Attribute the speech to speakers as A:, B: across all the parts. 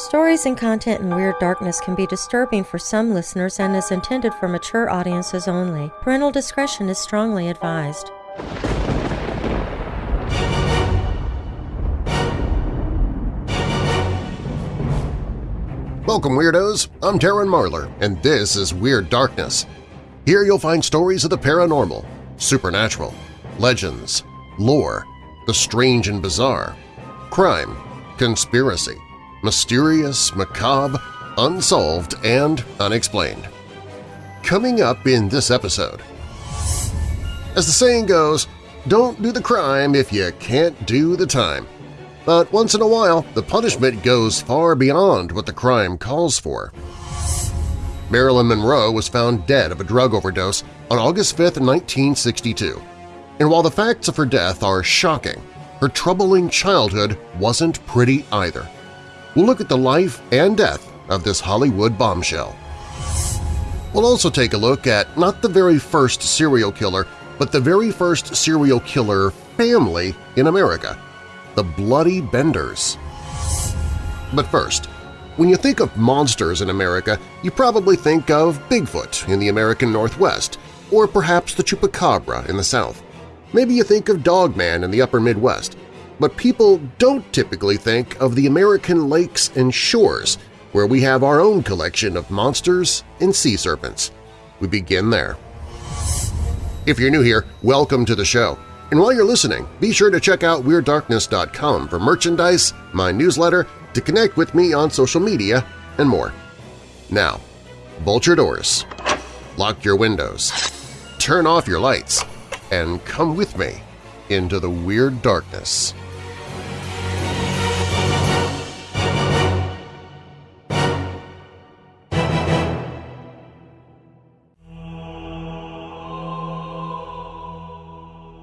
A: Stories and content in Weird Darkness can be disturbing for some listeners and is intended for mature audiences only. Parental discretion is strongly advised.
B: Welcome, Weirdos! I'm Darren Marlar, and this is Weird Darkness. Here you'll find stories of the paranormal, supernatural, legends, lore, the strange and bizarre, crime, conspiracy, mysterious, macabre, unsolved, and unexplained. Coming up in this episode… As the saying goes, don't do the crime if you can't do the time. But once in a while, the punishment goes far beyond what the crime calls for. Marilyn Monroe was found dead of a drug overdose on August 5, 1962. And while the facts of her death are shocking, her troubling childhood wasn't pretty either. We'll look at the life and death of this Hollywood bombshell. We'll also take a look at not the very first serial killer, but the very first serial killer family in America, the Bloody Benders. But first, when you think of monsters in America, you probably think of Bigfoot in the American Northwest, or perhaps the Chupacabra in the South. Maybe you think of Dogman in the upper Midwest, but people don't typically think of the American lakes and shores, where we have our own collection of monsters and sea serpents. We begin there. If you're new here, welcome to the show. And while you're listening, be sure to check out WeirdDarkness.com for merchandise, my newsletter, to connect with me on social media, and more. Now, bolt your doors, lock your windows, turn off your lights, and come with me into the Weird Darkness.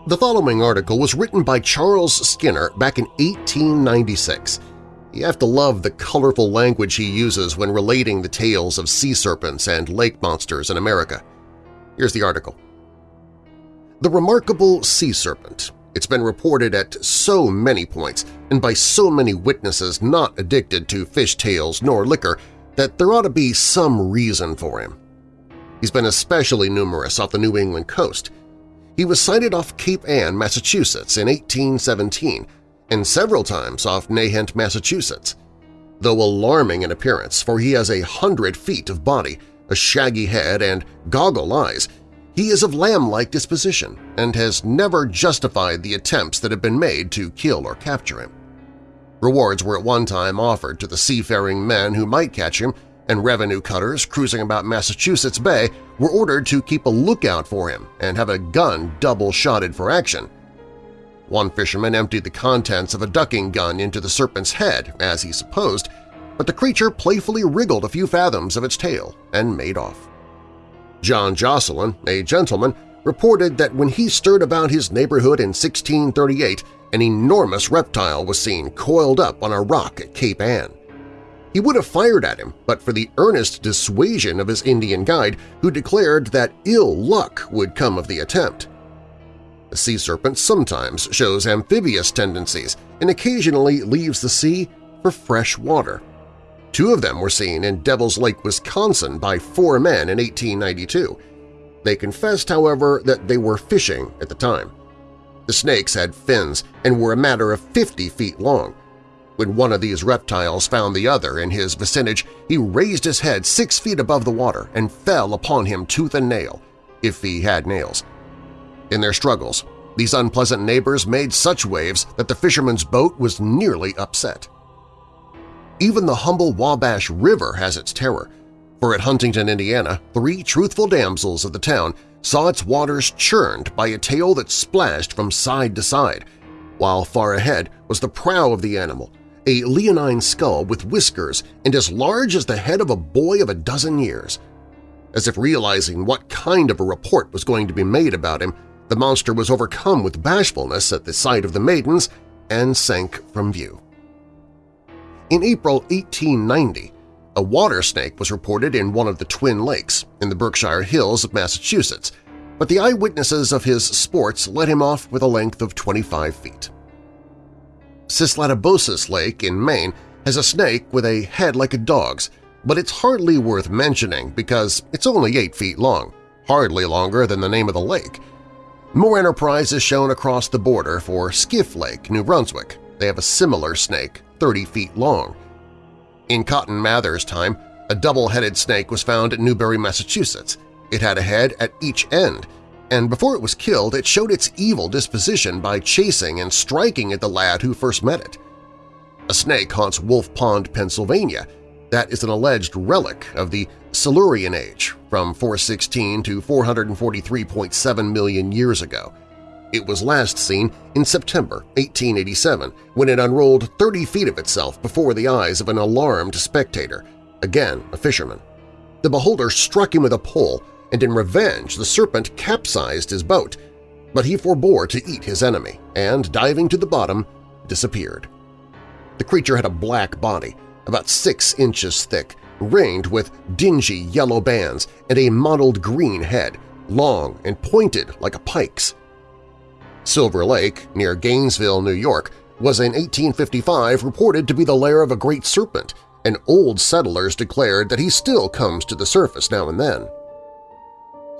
B: The following article was written by Charles Skinner back in 1896. You have to love the colorful language he uses when relating the tales of sea serpents and lake monsters in America. Here's the article. The remarkable sea serpent. It's been reported at so many points and by so many witnesses not addicted to fish tales nor liquor that there ought to be some reason for him. He's been especially numerous off the New England coast – he was sighted off Cape Ann, Massachusetts in 1817 and several times off Nahant, Massachusetts. Though alarming in appearance, for he has a hundred feet of body, a shaggy head, and goggle eyes, he is of lamb-like disposition and has never justified the attempts that have been made to kill or capture him. Rewards were at one time offered to the seafaring men who might catch him and revenue cutters cruising about Massachusetts Bay were ordered to keep a lookout for him and have a gun double-shotted for action. One fisherman emptied the contents of a ducking gun into the serpent's head, as he supposed, but the creature playfully wriggled a few fathoms of its tail and made off. John Josselyn, a gentleman, reported that when he stirred about his neighborhood in 1638, an enormous reptile was seen coiled up on a rock at Cape Ann. He would have fired at him but for the earnest dissuasion of his Indian guide who declared that ill luck would come of the attempt. The sea serpent sometimes shows amphibious tendencies and occasionally leaves the sea for fresh water. Two of them were seen in Devil's Lake, Wisconsin by four men in 1892. They confessed, however, that they were fishing at the time. The snakes had fins and were a matter of 50 feet long, when one of these reptiles found the other in his vicinage, he raised his head six feet above the water and fell upon him tooth and nail, if he had nails. In their struggles, these unpleasant neighbors made such waves that the fisherman's boat was nearly upset. Even the humble Wabash River has its terror, for at Huntington, Indiana, three truthful damsels of the town saw its waters churned by a tail that splashed from side to side, while far ahead was the prow of the animal, a leonine skull with whiskers and as large as the head of a boy of a dozen years. As if realizing what kind of a report was going to be made about him, the monster was overcome with bashfulness at the sight of the maidens and sank from view. In April 1890, a water snake was reported in one of the Twin Lakes in the Berkshire Hills of Massachusetts, but the eyewitnesses of his sports let him off with a length of 25 feet. Sysladobsis Lake in Maine has a snake with a head like a dog's, but it's hardly worth mentioning because it's only 8 feet long, hardly longer than the name of the lake. More enterprise is shown across the border for Skiff Lake, New Brunswick. They have a similar snake, 30 feet long. In Cotton Mather's time, a double-headed snake was found at Newbury, Massachusetts. It had a head at each end, and before it was killed it showed its evil disposition by chasing and striking at the lad who first met it. A snake haunts Wolf Pond, Pennsylvania. That is an alleged relic of the Silurian Age from 416 to 443.7 million years ago. It was last seen in September 1887 when it unrolled 30 feet of itself before the eyes of an alarmed spectator, again a fisherman. The beholder struck him with a pole, and in revenge the serpent capsized his boat, but he forbore to eat his enemy and, diving to the bottom, disappeared. The creature had a black body, about six inches thick, ringed with dingy yellow bands and a mottled green head, long and pointed like a pike's. Silver Lake, near Gainesville, New York, was in 1855 reported to be the lair of a great serpent, and old settlers declared that he still comes to the surface now and then.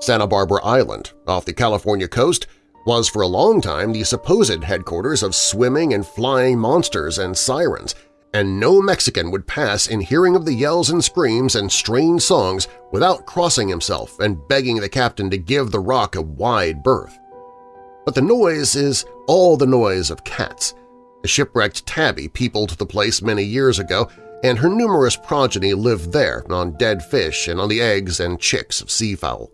B: Santa Barbara Island, off the California coast, was for a long time the supposed headquarters of swimming and flying monsters and sirens, and no Mexican would pass in hearing of the yells and screams and strange songs without crossing himself and begging the captain to give the rock a wide berth. But the noise is all the noise of cats. A shipwrecked tabby peopled the place many years ago, and her numerous progeny lived there on dead fish and on the eggs and chicks of seafowl.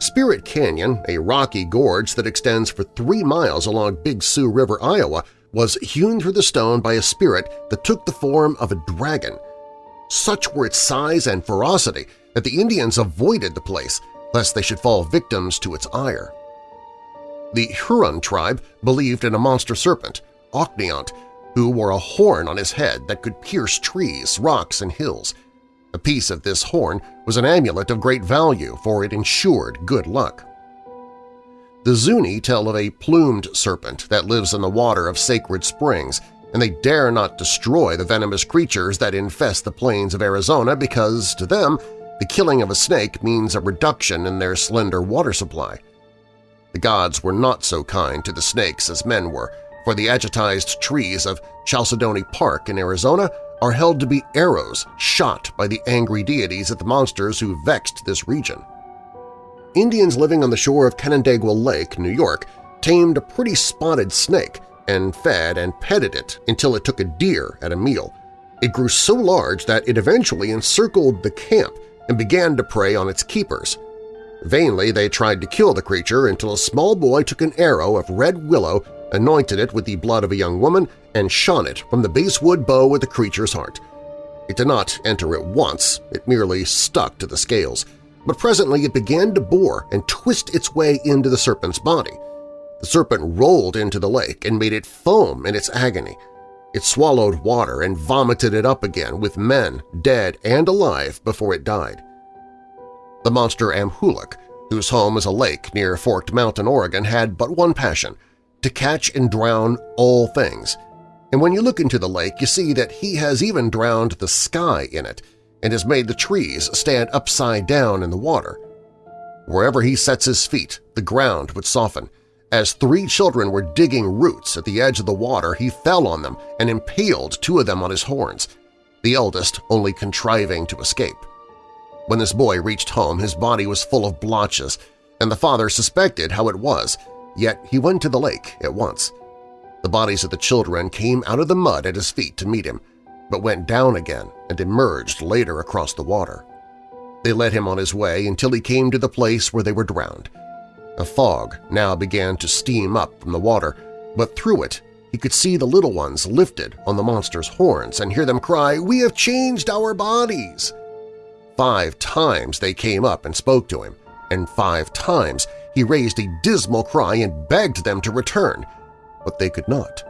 B: Spirit Canyon, a rocky gorge that extends for three miles along Big Sioux River, Iowa, was hewn through the stone by a spirit that took the form of a dragon. Such were its size and ferocity that the Indians avoided the place lest they should fall victims to its ire. The Huron tribe believed in a monster serpent, Ocneont, who wore a horn on his head that could pierce trees, rocks, and hills. A piece of this horn was an amulet of great value, for it ensured good luck. The Zuni tell of a plumed serpent that lives in the water of sacred springs, and they dare not destroy the venomous creatures that infest the plains of Arizona because, to them, the killing of a snake means a reduction in their slender water supply. The gods were not so kind to the snakes as men were, for the agatized trees of Chalcedony Park in Arizona are held to be arrows shot by the angry deities at the monsters who vexed this region. Indians living on the shore of Canandaigua Lake, New York, tamed a pretty spotted snake and fed and petted it until it took a deer at a meal. It grew so large that it eventually encircled the camp and began to prey on its keepers. Vainly they tried to kill the creature until a small boy took an arrow of red willow, anointed it with the blood of a young woman, and shone it from the basswood bow at the creature's heart. It did not enter at once, it merely stuck to the scales – but presently it began to bore and twist its way into the serpent's body. The serpent rolled into the lake and made it foam in its agony. It swallowed water and vomited it up again with men, dead and alive, before it died. The monster Amhuluk, whose home is a lake near Forked Mountain, Oregon, had but one passion – to catch and drown all things. And when you look into the lake, you see that he has even drowned the sky in it – and has made the trees stand upside down in the water. Wherever he sets his feet, the ground would soften. As three children were digging roots at the edge of the water, he fell on them and impaled two of them on his horns, the eldest only contriving to escape. When this boy reached home, his body was full of blotches, and the father suspected how it was, yet he went to the lake at once. The bodies of the children came out of the mud at his feet to meet him, but went down again and emerged later across the water. They led him on his way until he came to the place where they were drowned. A fog now began to steam up from the water, but through it he could see the little ones lifted on the monster's horns and hear them cry, "'We have changed our bodies!' Five times they came up and spoke to him, and five times he raised a dismal cry and begged them to return, but they could not.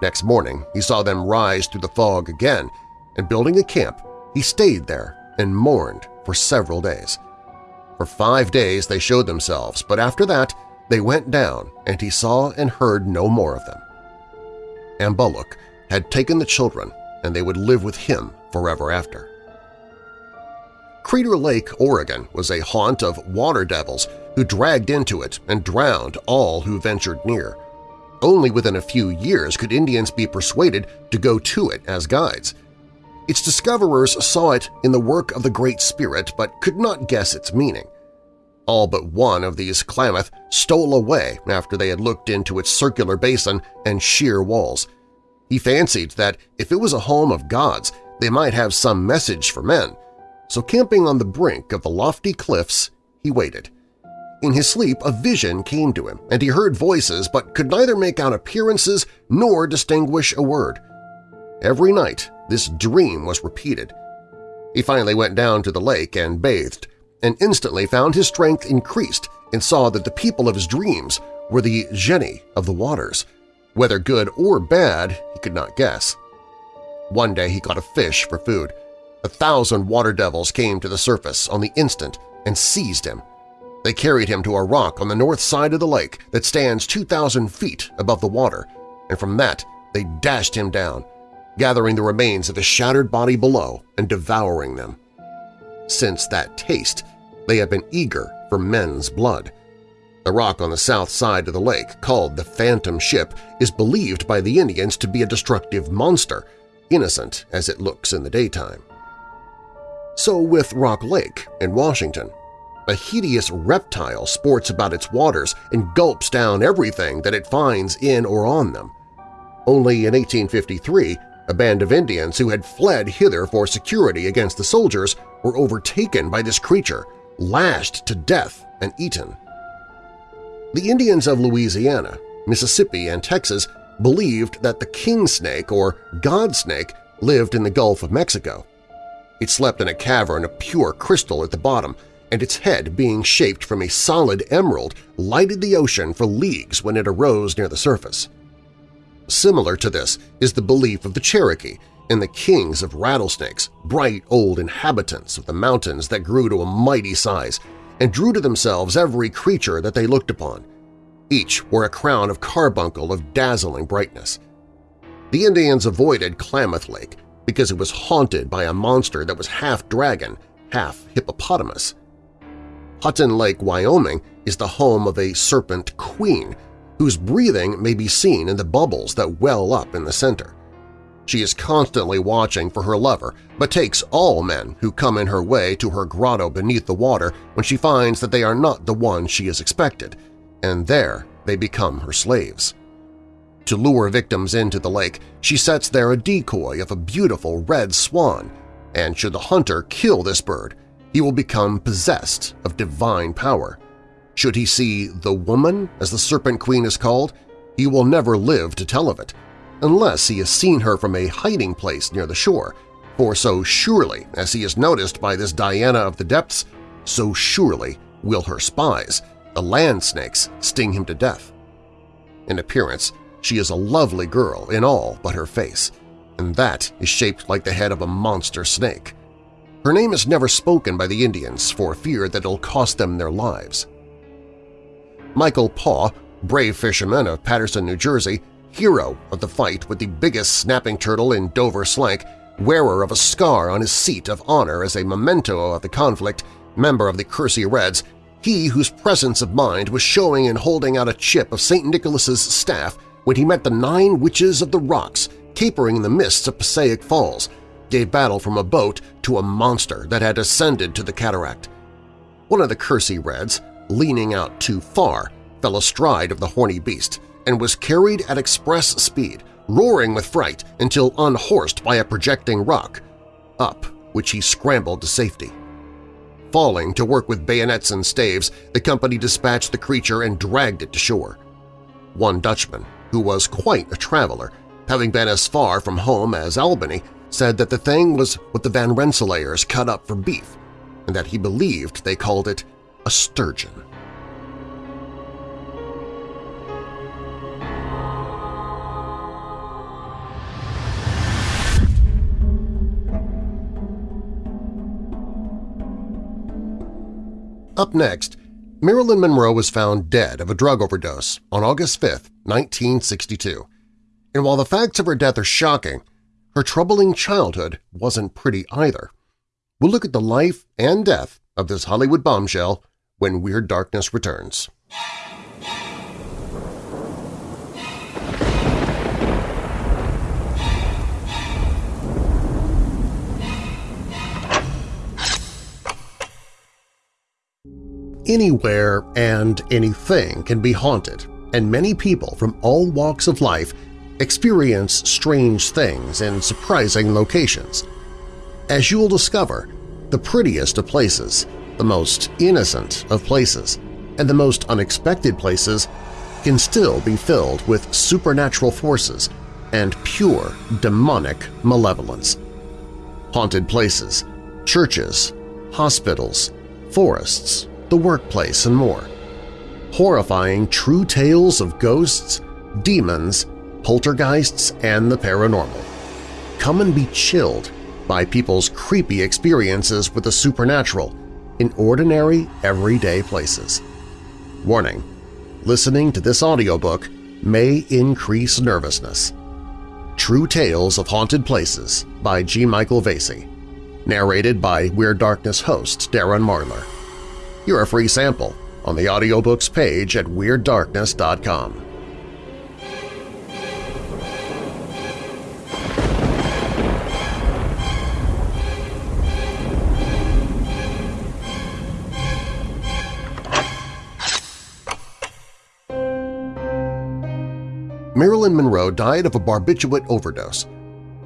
B: Next morning, he saw them rise through the fog again, and building a camp, he stayed there and mourned for several days. For five days they showed themselves, but after that they went down, and he saw and heard no more of them. Amhuluk had taken the children and they would live with him forever after. Crater Lake, Oregon was a haunt of water devils who dragged into it and drowned all who ventured near. Only within a few years could Indians be persuaded to go to it as guides. Its discoverers saw it in the work of the Great Spirit but could not guess its meaning. All but one of these Klamath stole away after they had looked into its circular basin and sheer walls. He fancied that if it was a home of gods, they might have some message for men, so camping on the brink of the lofty cliffs, he waited. In his sleep, a vision came to him, and he heard voices but could neither make out appearances nor distinguish a word. Every night this dream was repeated. He finally went down to the lake and bathed, and instantly found his strength increased and saw that the people of his dreams were the genii of the waters. Whether good or bad, he could not guess. One day he caught a fish for food. A thousand water devils came to the surface on the instant and seized him. They carried him to a rock on the north side of the lake that stands 2,000 feet above the water, and from that they dashed him down, gathering the remains of his shattered body below and devouring them. Since that taste, they have been eager for men's blood. The rock on the south side of the lake, called the Phantom Ship, is believed by the Indians to be a destructive monster, innocent as it looks in the daytime. So with Rock Lake in Washington. A hideous reptile sports about its waters and gulps down everything that it finds in or on them. Only in 1853, a band of Indians who had fled hither for security against the soldiers were overtaken by this creature, lashed to death and eaten. The Indians of Louisiana, Mississippi, and Texas believed that the king snake or god snake lived in the Gulf of Mexico. It slept in a cavern of pure crystal at the bottom, and its head, being shaped from a solid emerald, lighted the ocean for leagues when it arose near the surface. Similar to this is the belief of the Cherokee in the kings of rattlesnakes, bright old inhabitants of the mountains that grew to a mighty size and drew to themselves every creature that they looked upon. Each wore a crown of carbuncle of dazzling brightness. The Indians avoided Klamath Lake because it was haunted by a monster that was half dragon, half hippopotamus. Hutton Lake, Wyoming is the home of a serpent queen whose breathing may be seen in the bubbles that well up in the center. She is constantly watching for her lover, but takes all men who come in her way to her grotto beneath the water when she finds that they are not the one she has expected, and there they become her slaves. To lure victims into the lake, she sets there a decoy of a beautiful red swan, and should the hunter kill this bird, he will become possessed of divine power. Should he see the woman, as the Serpent Queen is called, he will never live to tell of it, unless he has seen her from a hiding place near the shore, for so surely as he is noticed by this Diana of the depths, so surely will her spies, the land snakes, sting him to death. In appearance, she is a lovely girl in all but her face, and that is shaped like the head of a monster snake. Her name is never spoken by the Indians for fear that it'll cost them their lives. Michael Paw, brave fisherman of Paterson, New Jersey, hero of the fight with the biggest snapping turtle in Dover Slank, wearer of a scar on his seat of honor as a memento of the conflict, member of the Kersey Reds, he whose presence of mind was showing in holding out a chip of St. Nicholas's staff when he met the nine witches of the rocks capering in the mists of Passaic Falls, gave battle from a boat to a monster that had ascended to the cataract. One of the Kersey Reds, leaning out too far, fell astride of the horny beast, and was carried at express speed, roaring with fright until unhorsed by a projecting rock, up which he scrambled to safety. Falling to work with bayonets and staves, the company dispatched the creature and dragged it to shore. One Dutchman, who was quite a traveler, having been as far from home as Albany, said that the thing was what the Van Rensselaers cut up for beef, and that he believed they called it a sturgeon. Up next, Marilyn Monroe was found dead of a drug overdose on August 5, 1962. And while the facts of her death are shocking, her troubling childhood wasn't pretty either. We'll look at the life and death of this Hollywood bombshell when Weird Darkness returns. Anywhere and anything can be haunted, and many people from all walks of life experience strange things in surprising locations. As you'll discover, the prettiest of places, the most innocent of places, and the most unexpected places can still be filled with supernatural forces and pure demonic malevolence. Haunted places, churches, hospitals, forests, the workplace, and more. Horrifying true tales of ghosts, demons, poltergeists, and the paranormal. Come and be chilled by people's creepy experiences with the supernatural in ordinary, everyday places. Warning, listening to this audiobook may increase nervousness. True Tales of Haunted Places by G. Michael Vasey. Narrated by Weird Darkness host Darren Marlar. You're a free sample on the audiobooks page at WeirdDarkness.com. Marilyn Monroe died of a barbiturate overdose.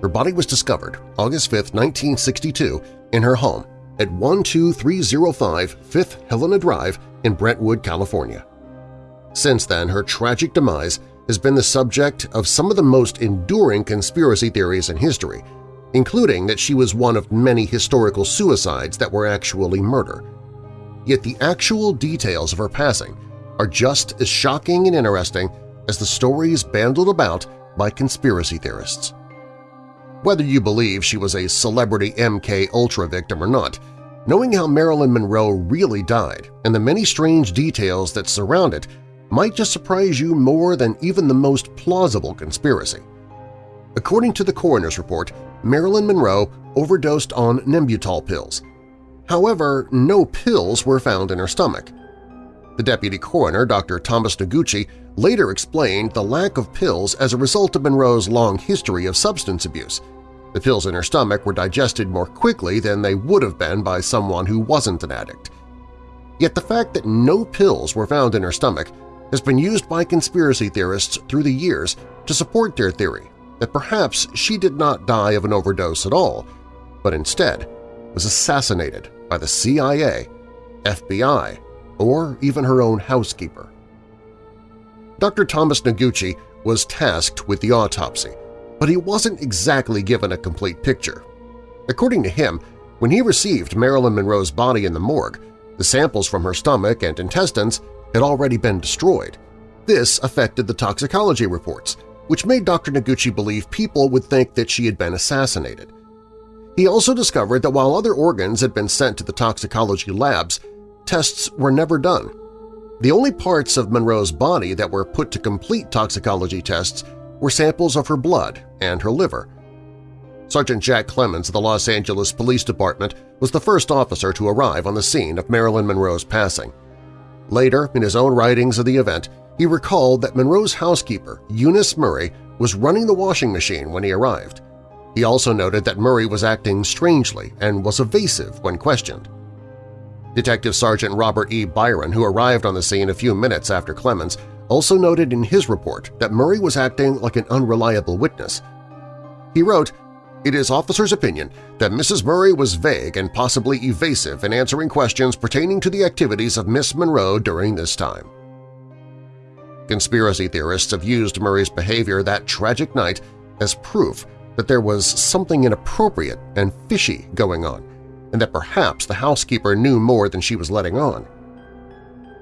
B: Her body was discovered August 5, 1962, in her home at 12305 5th Helena Drive in Brentwood, California. Since then, her tragic demise has been the subject of some of the most enduring conspiracy theories in history, including that she was one of many historical suicides that were actually murder. Yet the actual details of her passing are just as shocking and interesting as the stories bandied about by conspiracy theorists. Whether you believe she was a celebrity MK Ultra victim or not, knowing how Marilyn Monroe really died and the many strange details that surround it might just surprise you more than even the most plausible conspiracy. According to the coroner's report, Marilyn Monroe overdosed on Nembutal pills. However, no pills were found in her stomach. The deputy coroner, Dr. Thomas Noguchi, later explained the lack of pills as a result of Monroe's long history of substance abuse – the pills in her stomach were digested more quickly than they would have been by someone who wasn't an addict. Yet the fact that no pills were found in her stomach has been used by conspiracy theorists through the years to support their theory that perhaps she did not die of an overdose at all, but instead was assassinated by the CIA, FBI, or even her own housekeeper. Dr. Thomas Noguchi was tasked with the autopsy, but he wasn't exactly given a complete picture. According to him, when he received Marilyn Monroe's body in the morgue, the samples from her stomach and intestines had already been destroyed. This affected the toxicology reports, which made Dr. Noguchi believe people would think that she had been assassinated. He also discovered that while other organs had been sent to the toxicology labs, tests were never done. The only parts of Monroe's body that were put to complete toxicology tests were samples of her blood and her liver. Sergeant Jack Clemmons of the Los Angeles Police Department was the first officer to arrive on the scene of Marilyn Monroe's passing. Later, in his own writings of the event, he recalled that Monroe's housekeeper, Eunice Murray, was running the washing machine when he arrived. He also noted that Murray was acting strangely and was evasive when questioned. Detective Sergeant Robert E. Byron, who arrived on the scene a few minutes after Clemmons, also noted in his report that Murray was acting like an unreliable witness. He wrote, it is officer's opinion that Mrs. Murray was vague and possibly evasive in answering questions pertaining to the activities of Miss Monroe during this time. Conspiracy theorists have used Murray's behavior that tragic night as proof that there was something inappropriate and fishy going on, and that perhaps the housekeeper knew more than she was letting on.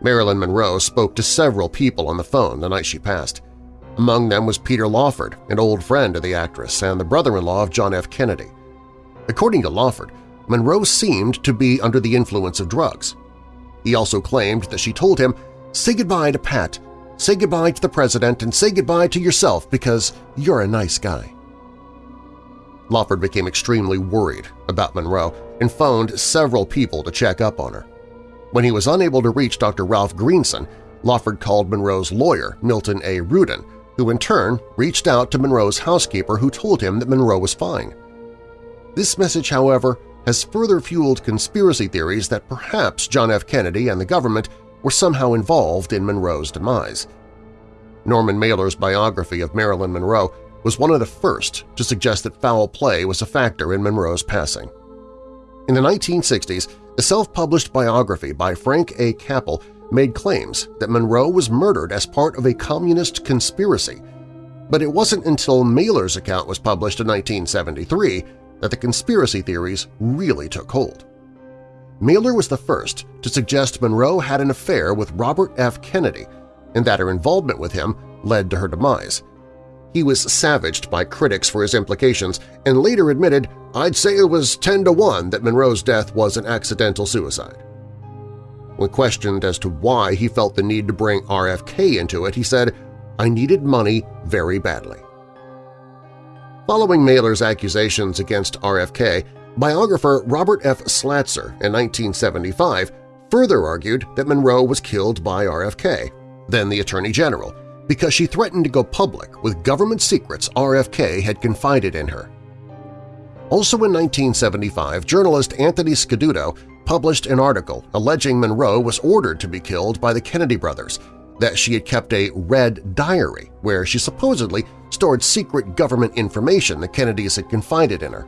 B: Marilyn Monroe spoke to several people on the phone the night she passed. Among them was Peter Lawford, an old friend of the actress and the brother-in-law of John F. Kennedy. According to Lawford, Monroe seemed to be under the influence of drugs. He also claimed that she told him, say goodbye to Pat, say goodbye to the president, and say goodbye to yourself because you're a nice guy. Lawford became extremely worried about Monroe and phoned several people to check up on her. When he was unable to reach Dr. Ralph Greenson, Lawford called Monroe's lawyer, Milton A. Rudin, who in turn reached out to Monroe's housekeeper who told him that Monroe was fine. This message, however, has further fueled conspiracy theories that perhaps John F. Kennedy and the government were somehow involved in Monroe's demise. Norman Mailer's biography of Marilyn Monroe was one of the first to suggest that foul play was a factor in Monroe's passing. In the 1960s, a self-published biography by Frank A. Capell made claims that Monroe was murdered as part of a communist conspiracy, but it wasn't until Mailer's account was published in 1973 that the conspiracy theories really took hold. Mailer was the first to suggest Monroe had an affair with Robert F. Kennedy and that her involvement with him led to her demise. He was savaged by critics for his implications and later admitted, I'd say it was 10 to 1 that Monroe's death was an accidental suicide. When questioned as to why he felt the need to bring RFK into it, he said, I needed money very badly. Following Mailer's accusations against RFK, biographer Robert F. Slatzer in 1975 further argued that Monroe was killed by RFK, then the Attorney General, because she threatened to go public with government secrets RFK had confided in her. Also in 1975, journalist Anthony Scaduto published an article alleging Monroe was ordered to be killed by the Kennedy brothers, that she had kept a red diary where she supposedly stored secret government information the Kennedys had confided in her.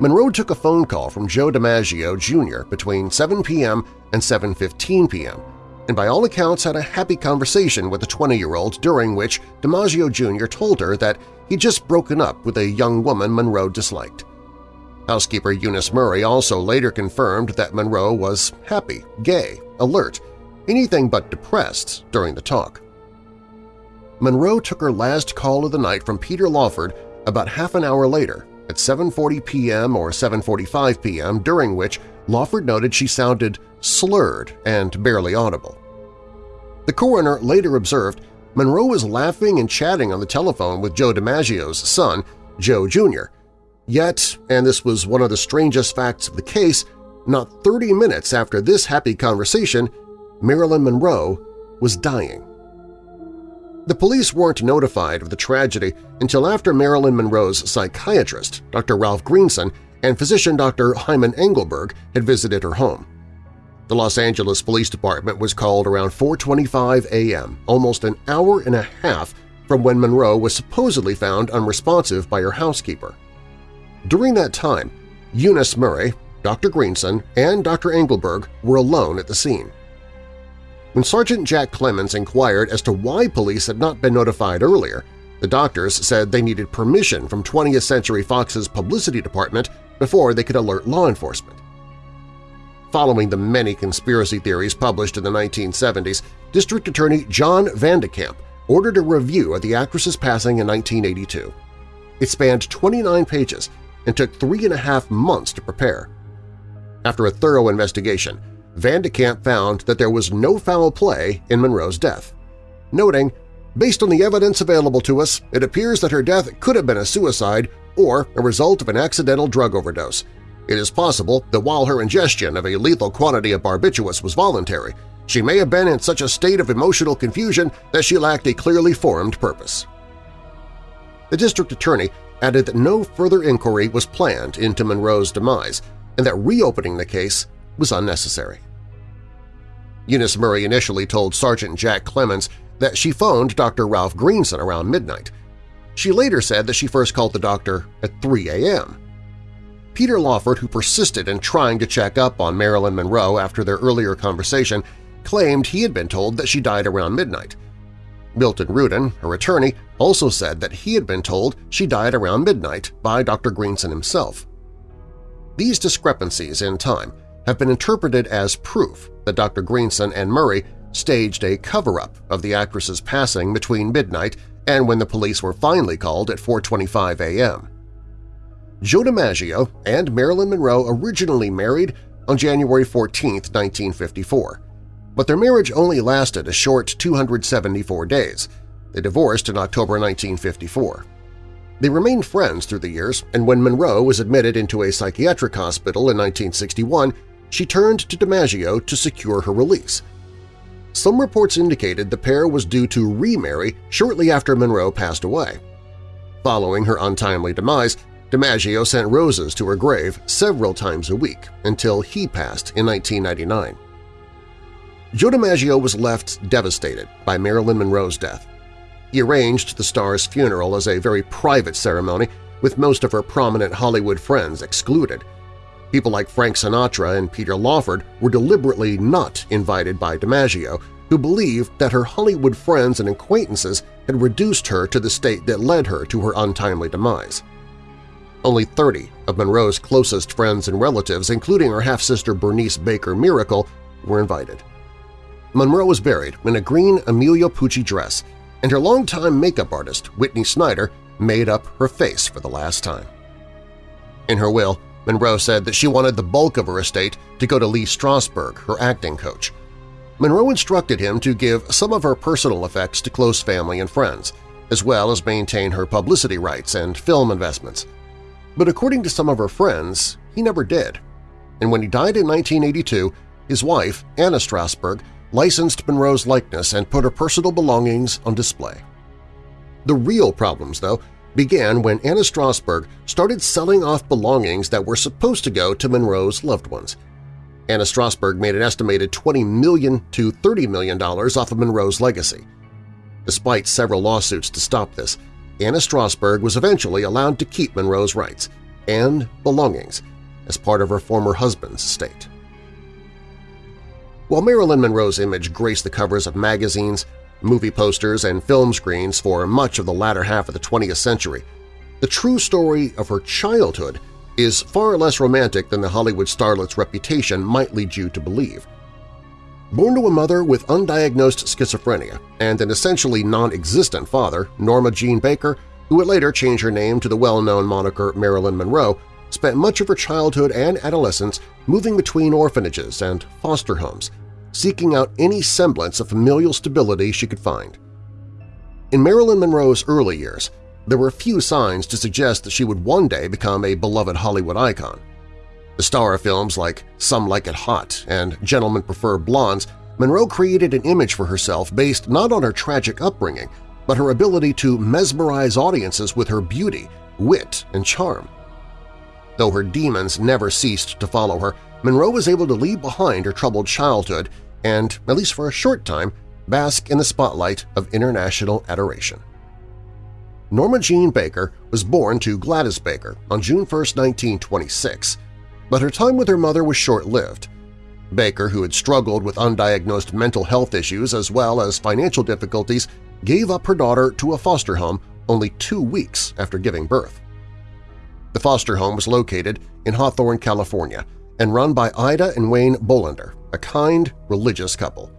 B: Monroe took a phone call from Joe DiMaggio Jr. between 7 p.m. and 7.15 p.m and by all accounts had a happy conversation with the 20-year-old during which DiMaggio Jr. told her that he'd just broken up with a young woman Monroe disliked. Housekeeper Eunice Murray also later confirmed that Monroe was happy, gay, alert, anything but depressed during the talk. Monroe took her last call of the night from Peter Lawford about half an hour later at 7.40 p.m. or 7.45 p.m., during which Lawford noted she sounded slurred and barely audible. The coroner later observed Monroe was laughing and chatting on the telephone with Joe DiMaggio's son, Joe Jr. Yet, and this was one of the strangest facts of the case, not 30 minutes after this happy conversation, Marilyn Monroe was dying. The police weren't notified of the tragedy until after Marilyn Monroe's psychiatrist, Dr. Ralph Greenson, and physician Dr. Hyman Engelberg had visited her home. The Los Angeles Police Department was called around 4.25 a.m., almost an hour and a half from when Monroe was supposedly found unresponsive by her housekeeper. During that time, Eunice Murray, Dr. Greenson, and Dr. Engelberg were alone at the scene. When Sergeant Jack Clemmons inquired as to why police had not been notified earlier, the doctors said they needed permission from 20th Century Fox's publicity department before they could alert law enforcement. Following the many conspiracy theories published in the 1970s, District Attorney John Van de Kamp ordered a review of the actress's passing in 1982. It spanned 29 pages and took three and a half months to prepare. After a thorough investigation, Van de Kamp found that there was no foul play in Monroe's death, noting, Based on the evidence available to us, it appears that her death could have been a suicide or a result of an accidental drug overdose, it is possible that while her ingestion of a lethal quantity of barbiturates was voluntary, she may have been in such a state of emotional confusion that she lacked a clearly formed purpose. The district attorney added that no further inquiry was planned into Monroe's demise and that reopening the case was unnecessary. Eunice Murray initially told Sergeant Jack Clemmons that she phoned Dr. Ralph Greenson around midnight. She later said that she first called the doctor at 3 a.m. Peter Lawford, who persisted in trying to check up on Marilyn Monroe after their earlier conversation, claimed he had been told that she died around midnight. Milton Rudin, her attorney, also said that he had been told she died around midnight by Dr. Greenson himself. These discrepancies in time have been interpreted as proof that Dr. Greenson and Murray staged a cover-up of the actress's passing between midnight and when the police were finally called at 4.25 a.m. Joe DiMaggio and Marilyn Monroe originally married on January 14, 1954, but their marriage only lasted a short 274 days. They divorced in October 1954. They remained friends through the years, and when Monroe was admitted into a psychiatric hospital in 1961, she turned to DiMaggio to secure her release. Some reports indicated the pair was due to remarry shortly after Monroe passed away. Following her untimely demise, DiMaggio sent roses to her grave several times a week until he passed in 1999. Joe DiMaggio was left devastated by Marilyn Monroe's death. He arranged the star's funeral as a very private ceremony with most of her prominent Hollywood friends excluded. People like Frank Sinatra and Peter Lawford were deliberately not invited by DiMaggio, who believed that her Hollywood friends and acquaintances had reduced her to the state that led her to her untimely demise. Only 30 of Monroe's closest friends and relatives, including her half-sister Bernice Baker Miracle, were invited. Monroe was buried in a green Emilio Pucci dress and her longtime makeup artist, Whitney Snyder, made up her face for the last time. In her will, Monroe said that she wanted the bulk of her estate to go to Lee Strasberg, her acting coach. Monroe instructed him to give some of her personal effects to close family and friends, as well as maintain her publicity rights and film investments. But according to some of her friends, he never did. And when he died in 1982, his wife, Anna Strasberg, licensed Monroe's likeness and put her personal belongings on display. The real problems, though, began when Anna Strasberg started selling off belongings that were supposed to go to Monroe's loved ones. Anna Strasberg made an estimated 20 million to $30 million off of Monroe's legacy. Despite several lawsuits to stop this, Anna Strasberg was eventually allowed to keep Monroe's rights and belongings as part of her former husband's estate. While Marilyn Monroe's image graced the covers of magazines, movie posters, and film screens for much of the latter half of the 20th century, the true story of her childhood is far less romantic than the Hollywood starlet's reputation might lead you to believe. Born to a mother with undiagnosed schizophrenia and an essentially non-existent father, Norma Jean Baker, who would later change her name to the well-known moniker Marilyn Monroe, spent much of her childhood and adolescence moving between orphanages and foster homes, seeking out any semblance of familial stability she could find. In Marilyn Monroe's early years, there were few signs to suggest that she would one day become a beloved Hollywood icon. The star of films like Some Like It Hot and Gentlemen Prefer Blondes, Monroe created an image for herself based not on her tragic upbringing, but her ability to mesmerize audiences with her beauty, wit, and charm. Though her demons never ceased to follow her, Monroe was able to leave behind her troubled childhood and, at least for a short time, bask in the spotlight of international adoration. Norma Jean Baker was born to Gladys Baker on June 1, 1926, but her time with her mother was short-lived. Baker, who had struggled with undiagnosed mental health issues as well as financial difficulties, gave up her daughter to a foster home only two weeks after giving birth. The foster home was located in Hawthorne, California, and run by Ida and Wayne Bolender, a kind, religious couple.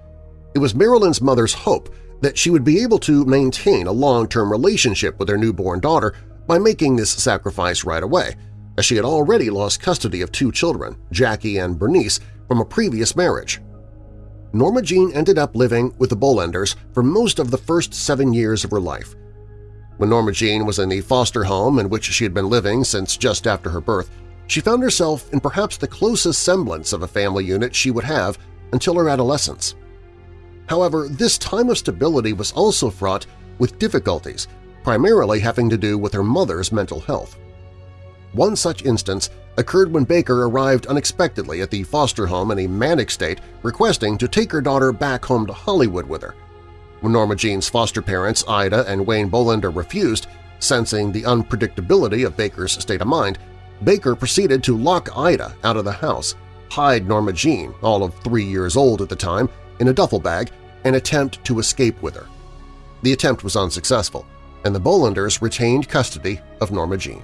B: It was Marilyn's mother's hope that she would be able to maintain a long-term relationship with her newborn daughter by making this sacrifice right away, as she had already lost custody of two children, Jackie and Bernice, from a previous marriage. Norma Jean ended up living with the Bolenders for most of the first seven years of her life, when Norma Jean was in the foster home in which she had been living since just after her birth, she found herself in perhaps the closest semblance of a family unit she would have until her adolescence. However, this time of stability was also fraught with difficulties, primarily having to do with her mother's mental health. One such instance occurred when Baker arrived unexpectedly at the foster home in a manic state requesting to take her daughter back home to Hollywood with her. When Norma Jean's foster parents, Ida and Wayne Bolender, refused, sensing the unpredictability of Baker's state of mind, Baker proceeded to lock Ida out of the house, hide Norma Jean, all of three years old at the time, in a duffel bag and attempt to escape with her. The attempt was unsuccessful, and the Bolenders retained custody of Norma Jean.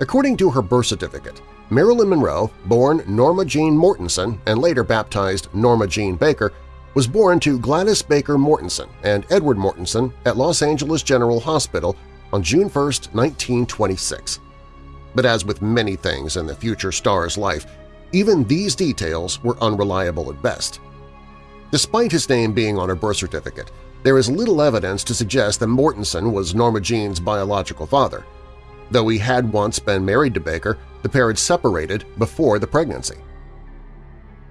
B: According to her birth certificate, Marilyn Monroe, born Norma Jean Mortensen and later baptized Norma Jean Baker, was born to Gladys Baker Mortensen and Edward Mortensen at Los Angeles General Hospital on June 1, 1926. But as with many things in the future star's life, even these details were unreliable at best. Despite his name being on her birth certificate, there is little evidence to suggest that Mortensen was Norma Jean's biological father. Though he had once been married to Baker, the pair had separated before the pregnancy.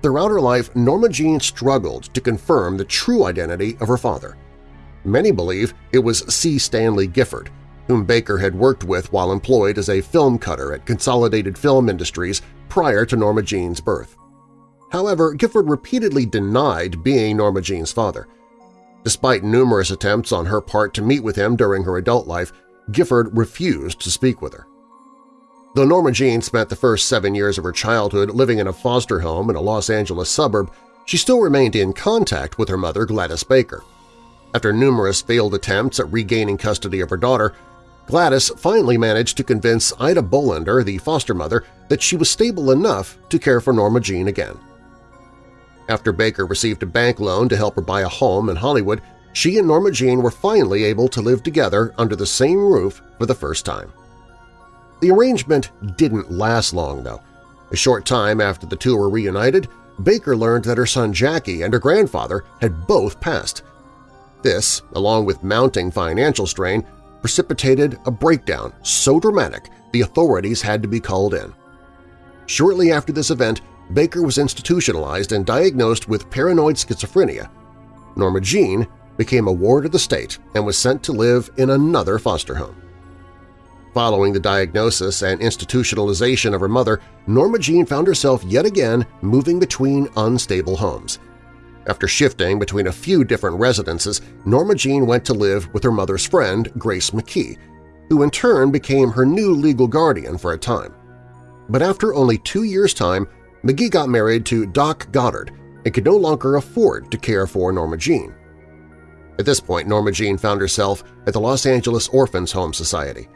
B: Throughout her life, Norma Jean struggled to confirm the true identity of her father. Many believe it was C. Stanley Gifford, whom Baker had worked with while employed as a film cutter at Consolidated Film Industries prior to Norma Jean's birth. However, Gifford repeatedly denied being Norma Jean's father. Despite numerous attempts on her part to meet with him during her adult life, Gifford refused to speak with her. Though Norma Jean spent the first seven years of her childhood living in a foster home in a Los Angeles suburb, she still remained in contact with her mother Gladys Baker. After numerous failed attempts at regaining custody of her daughter, Gladys finally managed to convince Ida Bolender, the foster mother, that she was stable enough to care for Norma Jean again. After Baker received a bank loan to help her buy a home in Hollywood, she and Norma Jean were finally able to live together under the same roof for the first time. The arrangement didn't last long, though. A short time after the two were reunited, Baker learned that her son Jackie and her grandfather had both passed. This, along with mounting financial strain, precipitated a breakdown so dramatic the authorities had to be called in. Shortly after this event, Baker was institutionalized and diagnosed with paranoid schizophrenia. Norma Jean became a ward of the state and was sent to live in another foster home. Following the diagnosis and institutionalization of her mother, Norma Jean found herself yet again moving between unstable homes – after shifting between a few different residences, Norma Jean went to live with her mother's friend, Grace McKee, who in turn became her new legal guardian for a time. But after only two years' time, McKee got married to Doc Goddard and could no longer afford to care for Norma Jean. At this point, Norma Jean found herself at the Los Angeles Orphans Home Society.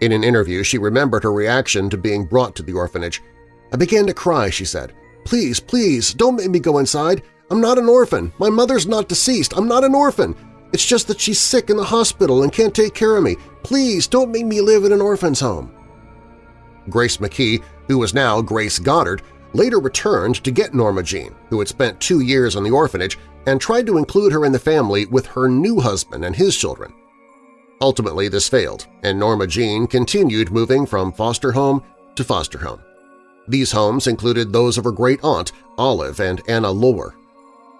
B: In an interview, she remembered her reaction to being brought to the orphanage. I began to cry, she said. Please, please, don't make me go inside. I'm not an orphan. My mother's not deceased. I'm not an orphan. It's just that she's sick in the hospital and can't take care of me. Please don't make me live in an orphan's home. Grace McKee, who was now Grace Goddard, later returned to get Norma Jean, who had spent two years in the orphanage, and tried to include her in the family with her new husband and his children. Ultimately, this failed, and Norma Jean continued moving from foster home to foster home. These homes included those of her great-aunt, Olive and Anna Lower,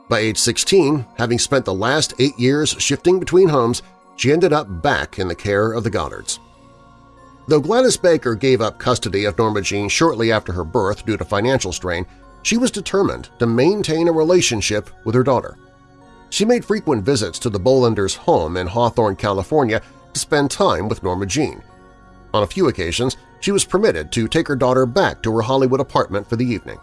B: by age 16, having spent the last eight years shifting between homes, she ended up back in the care of the Goddards. Though Gladys Baker gave up custody of Norma Jean shortly after her birth due to financial strain, she was determined to maintain a relationship with her daughter. She made frequent visits to the Bolenders' home in Hawthorne, California to spend time with Norma Jean. On a few occasions, she was permitted to take her daughter back to her Hollywood apartment for the evening.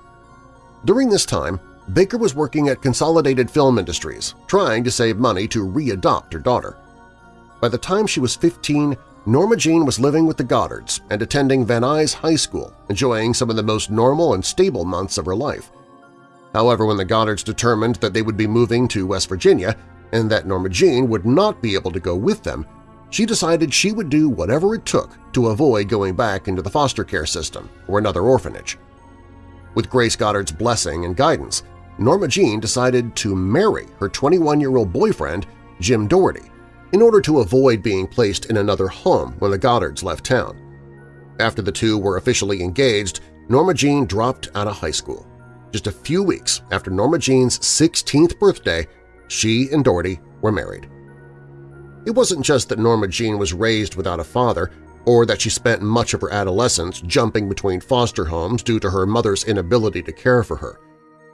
B: During this time, Baker was working at Consolidated Film Industries, trying to save money to re-adopt her daughter. By the time she was 15, Norma Jean was living with the Goddards and attending Van Nuys High School, enjoying some of the most normal and stable months of her life. However, when the Goddards determined that they would be moving to West Virginia and that Norma Jean would not be able to go with them, she decided she would do whatever it took to avoid going back into the foster care system or another orphanage. With Grace Goddard's blessing and guidance, Norma Jean decided to marry her 21-year-old boyfriend, Jim Dougherty, in order to avoid being placed in another home when the Goddards left town. After the two were officially engaged, Norma Jean dropped out of high school. Just a few weeks after Norma Jean's 16th birthday, she and Dougherty were married. It wasn't just that Norma Jean was raised without a father or that she spent much of her adolescence jumping between foster homes due to her mother's inability to care for her.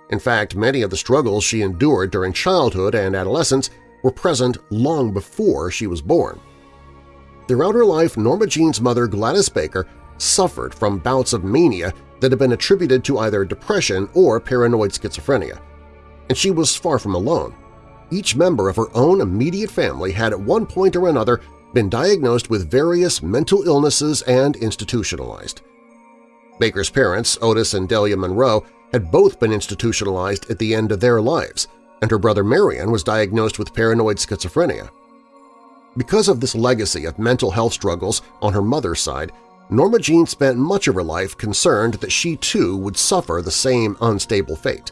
B: In fact, many of the struggles she endured during childhood and adolescence were present long before she was born. Throughout her life, Norma Jean's mother, Gladys Baker, suffered from bouts of mania that had been attributed to either depression or paranoid schizophrenia. And she was far from alone. Each member of her own immediate family had at one point or another been diagnosed with various mental illnesses and institutionalized. Baker's parents, Otis and Delia Monroe, had both been institutionalized at the end of their lives, and her brother Marion was diagnosed with paranoid schizophrenia. Because of this legacy of mental health struggles on her mother's side, Norma Jean spent much of her life concerned that she too would suffer the same unstable fate.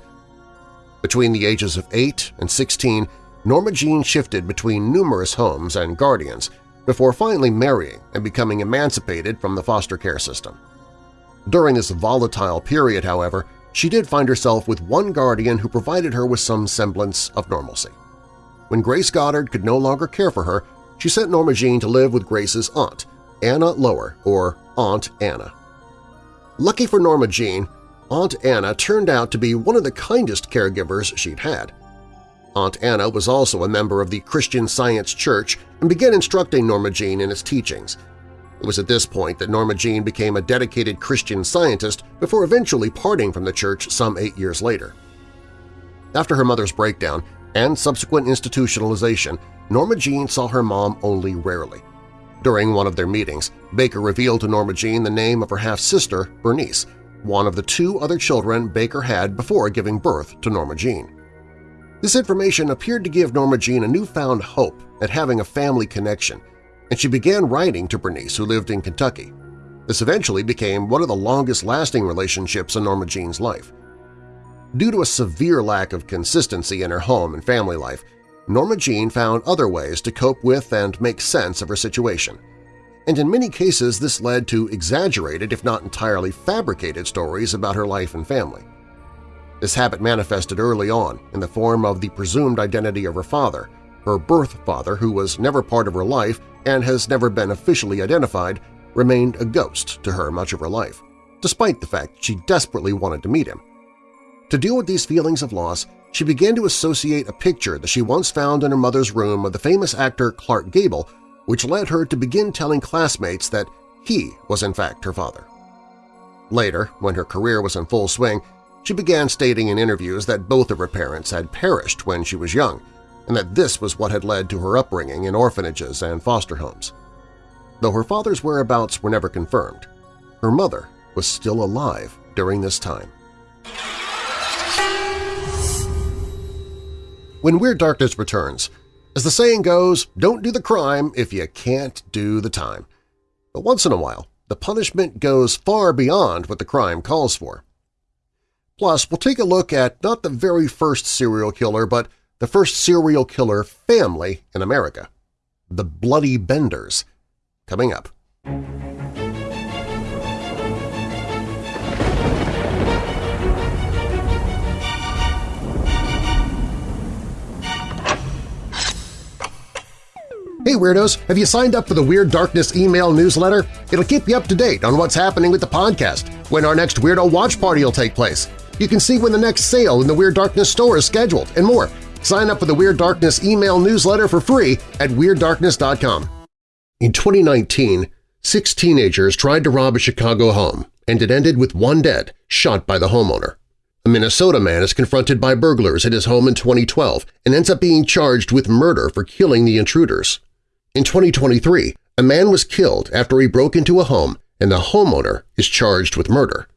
B: Between the ages of 8 and 16, Norma Jean shifted between numerous homes and guardians before finally marrying and becoming emancipated from the foster care system. During this volatile period, however, she did find herself with one guardian who provided her with some semblance of normalcy. When Grace Goddard could no longer care for her, she sent Norma Jean to live with Grace's aunt, Anna Lower, or Aunt Anna. Lucky for Norma Jean, Aunt Anna turned out to be one of the kindest caregivers she'd had. Aunt Anna was also a member of the Christian Science Church and began instructing Norma Jean in its teachings. It was at this point that Norma Jean became a dedicated Christian scientist before eventually parting from the church some eight years later. After her mother's breakdown and subsequent institutionalization, Norma Jean saw her mom only rarely. During one of their meetings, Baker revealed to Norma Jean the name of her half-sister, Bernice, one of the two other children Baker had before giving birth to Norma Jean. This information appeared to give Norma Jean a newfound hope at having a family connection, and she began writing to Bernice, who lived in Kentucky. This eventually became one of the longest-lasting relationships in Norma Jean's life. Due to a severe lack of consistency in her home and family life, Norma Jean found other ways to cope with and make sense of her situation. And in many cases this led to exaggerated, if not entirely fabricated stories about her life and family. This habit manifested early on in the form of the presumed identity of her father, her birth father who was never part of her life and has never been officially identified, remained a ghost to her much of her life, despite the fact she desperately wanted to meet him. To deal with these feelings of loss, she began to associate a picture that she once found in her mother's room of the famous actor Clark Gable, which led her to begin telling classmates that he was in fact her father. Later, when her career was in full swing, she began stating in interviews that both of her parents had perished when she was young, and that this was what had led to her upbringing in orphanages and foster homes. Though her father's whereabouts were never confirmed, her mother was still alive during this time. When Weird Darkness returns, as the saying goes, don't do the crime if you can't do the time. But once in a while, the punishment goes far beyond what the crime calls for. Plus, we'll take a look at not the very first serial killer, but the first serial killer family in America, the Bloody Benders, coming up. Hey Weirdos! Have you signed up for the Weird Darkness email newsletter? It'll keep you up to date on what's happening with the podcast, when our next Weirdo Watch Party will take place. You can see when the next sale in the Weird Darkness store is scheduled, and more. Sign up for the Weird Darkness email newsletter for free at WeirdDarkness.com. In 2019, six teenagers tried to rob a Chicago home, and it ended with one dead, shot by the homeowner. A Minnesota man is confronted by burglars at his home in 2012 and ends up being charged with murder for killing the intruders. In 2023, a man was killed after he broke into a home and the homeowner is charged with murder.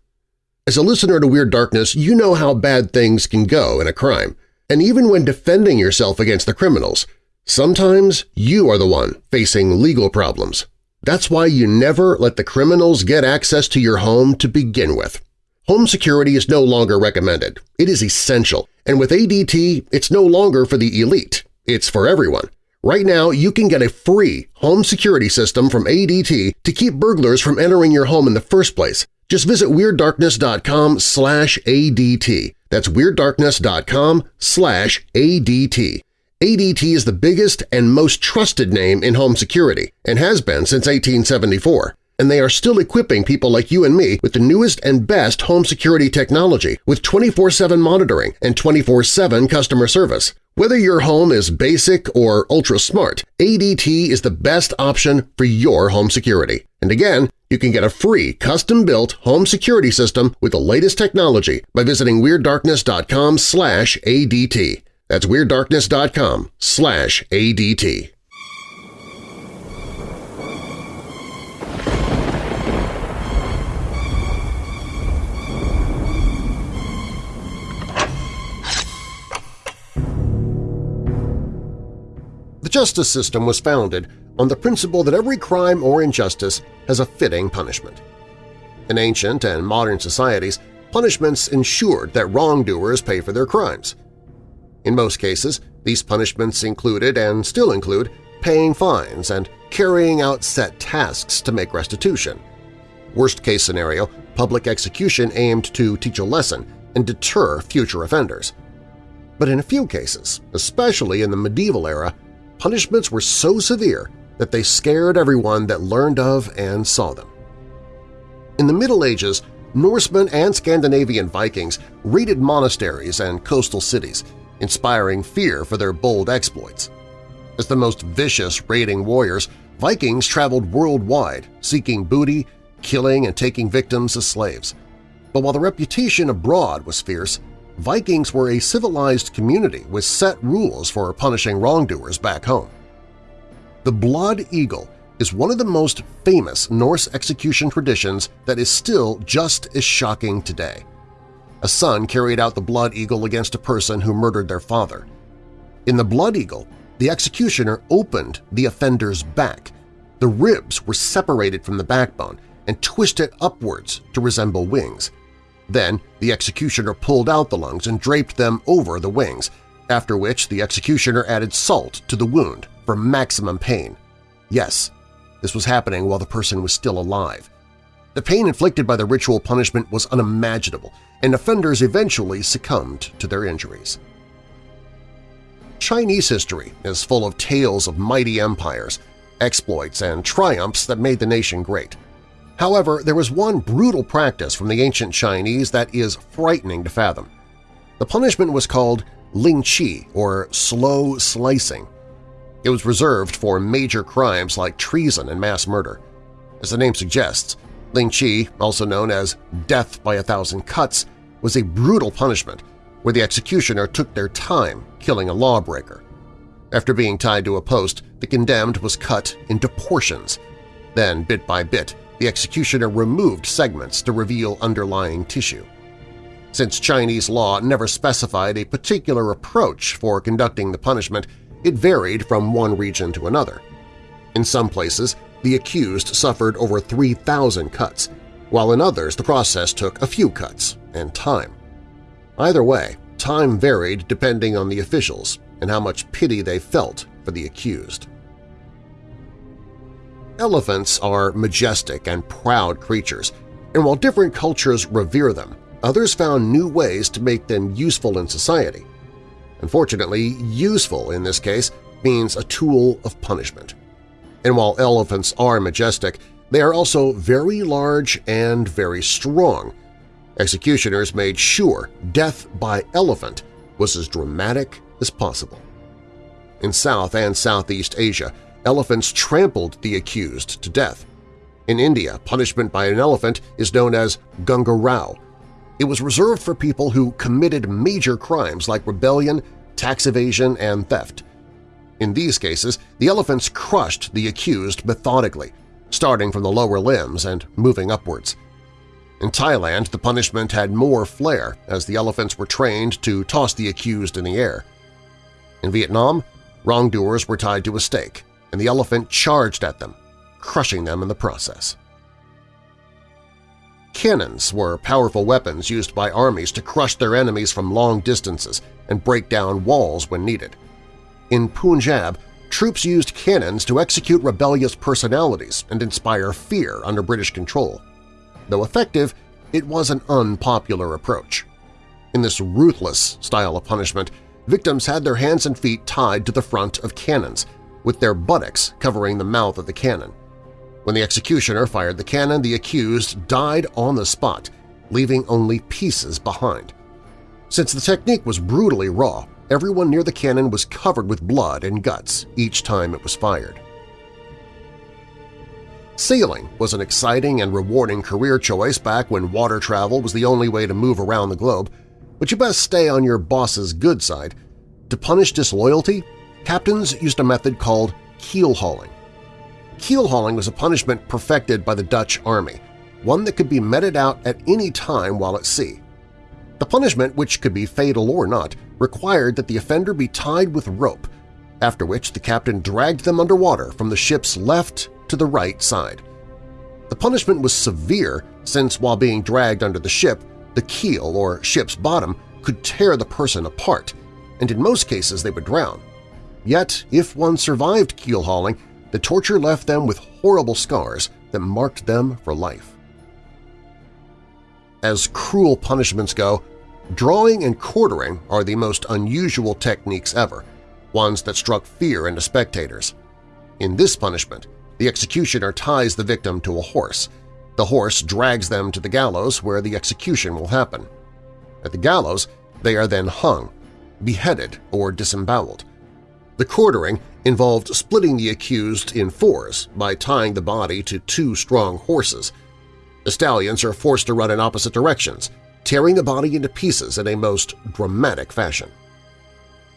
B: As a listener to Weird Darkness, you know how bad things can go in a crime, and even when defending yourself against the criminals, sometimes you are the one facing legal problems. That's why you never let the criminals get access to your home to begin with. Home security is no longer recommended. It is essential, and with ADT, it's no longer for the elite. It's for everyone. Right now, you can get a free home security system from ADT to keep burglars from entering your home in the first place. Just visit WeirdDarkness.com slash ADT. That's WeirdDarkness.com slash ADT. ADT is the biggest and most trusted name in home security and has been since 1874 and they are still equipping people like you and me with the newest and best home security technology with 24-7 monitoring and 24-7 customer service. Whether your home is basic or ultra-smart, ADT is the best option for your home security. And again, you can get a free custom-built home security system with the latest technology by visiting WeirdDarkness.com ADT. That's WeirdDarkness.com ADT. The justice system was founded on the principle that every crime or injustice has a fitting punishment. In ancient and modern societies, punishments ensured that wrongdoers pay for their crimes. In most cases, These punishments included and still include paying fines and carrying out set tasks to make restitution. Worst-case scenario, public execution aimed to teach a lesson and deter future offenders. But in a few cases, especially in the medieval era, punishments were so severe that they scared everyone that learned of and saw them. In the Middle Ages, Norsemen and Scandinavian Vikings raided monasteries and coastal cities, inspiring fear for their bold exploits. As the most vicious raiding warriors, Vikings traveled worldwide, seeking booty, killing and taking victims as slaves. But while the reputation abroad was fierce, Vikings were a civilized community with set rules for punishing wrongdoers back home. The Blood Eagle is one of the most famous Norse execution traditions that is still just as shocking today. A son carried out the Blood Eagle against a person who murdered their father. In the Blood Eagle, the executioner opened the offender's back. The ribs were separated from the backbone and twisted upwards to resemble wings. Then the executioner pulled out the lungs and draped them over the wings, after which the executioner added salt to the wound for maximum pain. Yes, this was happening while the person was still alive. The pain inflicted by the ritual punishment was unimaginable, and offenders eventually succumbed to their injuries. Chinese history is full of tales of mighty empires, exploits, and triumphs that made the nation great. However, there was one brutal practice from the ancient Chinese that is frightening to fathom. The punishment was called ling chi, or slow slicing. It was reserved for major crimes like treason and mass murder. As the name suggests, Ling Chi, also known as death by a thousand cuts, was a brutal punishment where the executioner took their time killing a lawbreaker. After being tied to a post, the condemned was cut into portions. Then, bit by bit, the executioner removed segments to reveal underlying tissue. Since Chinese law never specified a particular approach for conducting the punishment, it varied from one region to another. In some places, the accused suffered over 3,000 cuts, while in others the process took a few cuts and time. Either way, time varied depending on the officials and how much pity they felt for the accused. Elephants are majestic and proud creatures, and while different cultures revere them, others found new ways to make them useful in society. Unfortunately, useful in this case means a tool of punishment. And while elephants are majestic, they are also very large and very strong. Executioners made sure death by elephant was as dramatic as possible. In South and Southeast Asia, elephants trampled the accused to death. In India, punishment by an elephant is known as Gunga Rao, it was reserved for people who committed major crimes like rebellion, tax evasion, and theft. In these cases, the elephants crushed the accused methodically, starting from the lower limbs and moving upwards. In Thailand, the punishment had more flair as the elephants were trained to toss the accused in the air. In Vietnam, wrongdoers were tied to a stake, and the elephant charged at them, crushing them in the process. Cannons were powerful weapons used by armies to crush their enemies from long distances and break down walls when needed. In Punjab, troops used cannons to execute rebellious personalities and inspire fear under British control. Though effective, it was an unpopular approach. In this ruthless style of punishment, victims had their hands and feet tied to the front of cannons, with their buttocks covering the mouth of the cannon. When the executioner fired the cannon, the accused died on the spot, leaving only pieces behind. Since the technique was brutally raw, everyone near the cannon was covered with blood and guts each time it was fired. Sailing was an exciting and rewarding career choice back when water travel was the only way to move around the globe, but you best stay on your boss's good side. To punish disloyalty, captains used a method called keel hauling. Keel hauling was a punishment perfected by the Dutch army, one that could be meted out at any time while at sea. The punishment, which could be fatal or not, required that the offender be tied with rope, after which the captain dragged them underwater from the ship's left to the right side. The punishment was severe since while being dragged under the ship, the keel or ship's bottom could tear the person apart, and in most cases they would drown. Yet, if one survived keel hauling, the torture left them with horrible scars that marked them for life. As cruel punishments go, drawing and quartering are the most unusual techniques ever, ones that struck fear into spectators. In this punishment, the executioner ties the victim to a horse. The horse drags them to the gallows where the execution will happen. At the gallows, they are then hung, beheaded, or disemboweled. The quartering involved splitting the accused in fours by tying the body to two strong horses. The stallions are forced to run in opposite directions, tearing the body into pieces in a most dramatic fashion.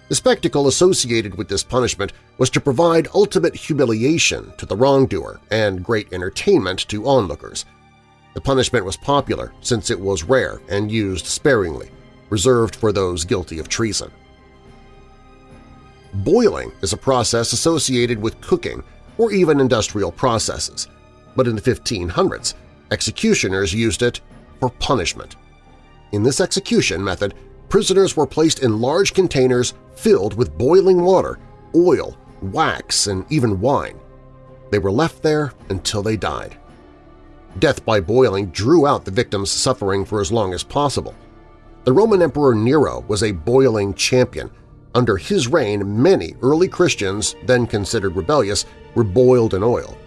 B: The spectacle associated with this punishment was to provide ultimate humiliation to the wrongdoer and great entertainment to onlookers. The punishment was popular since it was rare and used sparingly, reserved for those guilty of treason. Boiling is a process associated with cooking or even industrial processes, but in the 1500s, executioners used it for punishment. In this execution method, prisoners were placed in large containers filled with boiling water, oil, wax, and even wine. They were left there until they died. Death by boiling drew out the victim's suffering for as long as possible. The Roman Emperor Nero was a boiling champion. Under his reign, many early Christians, then considered rebellious, were boiled in oil.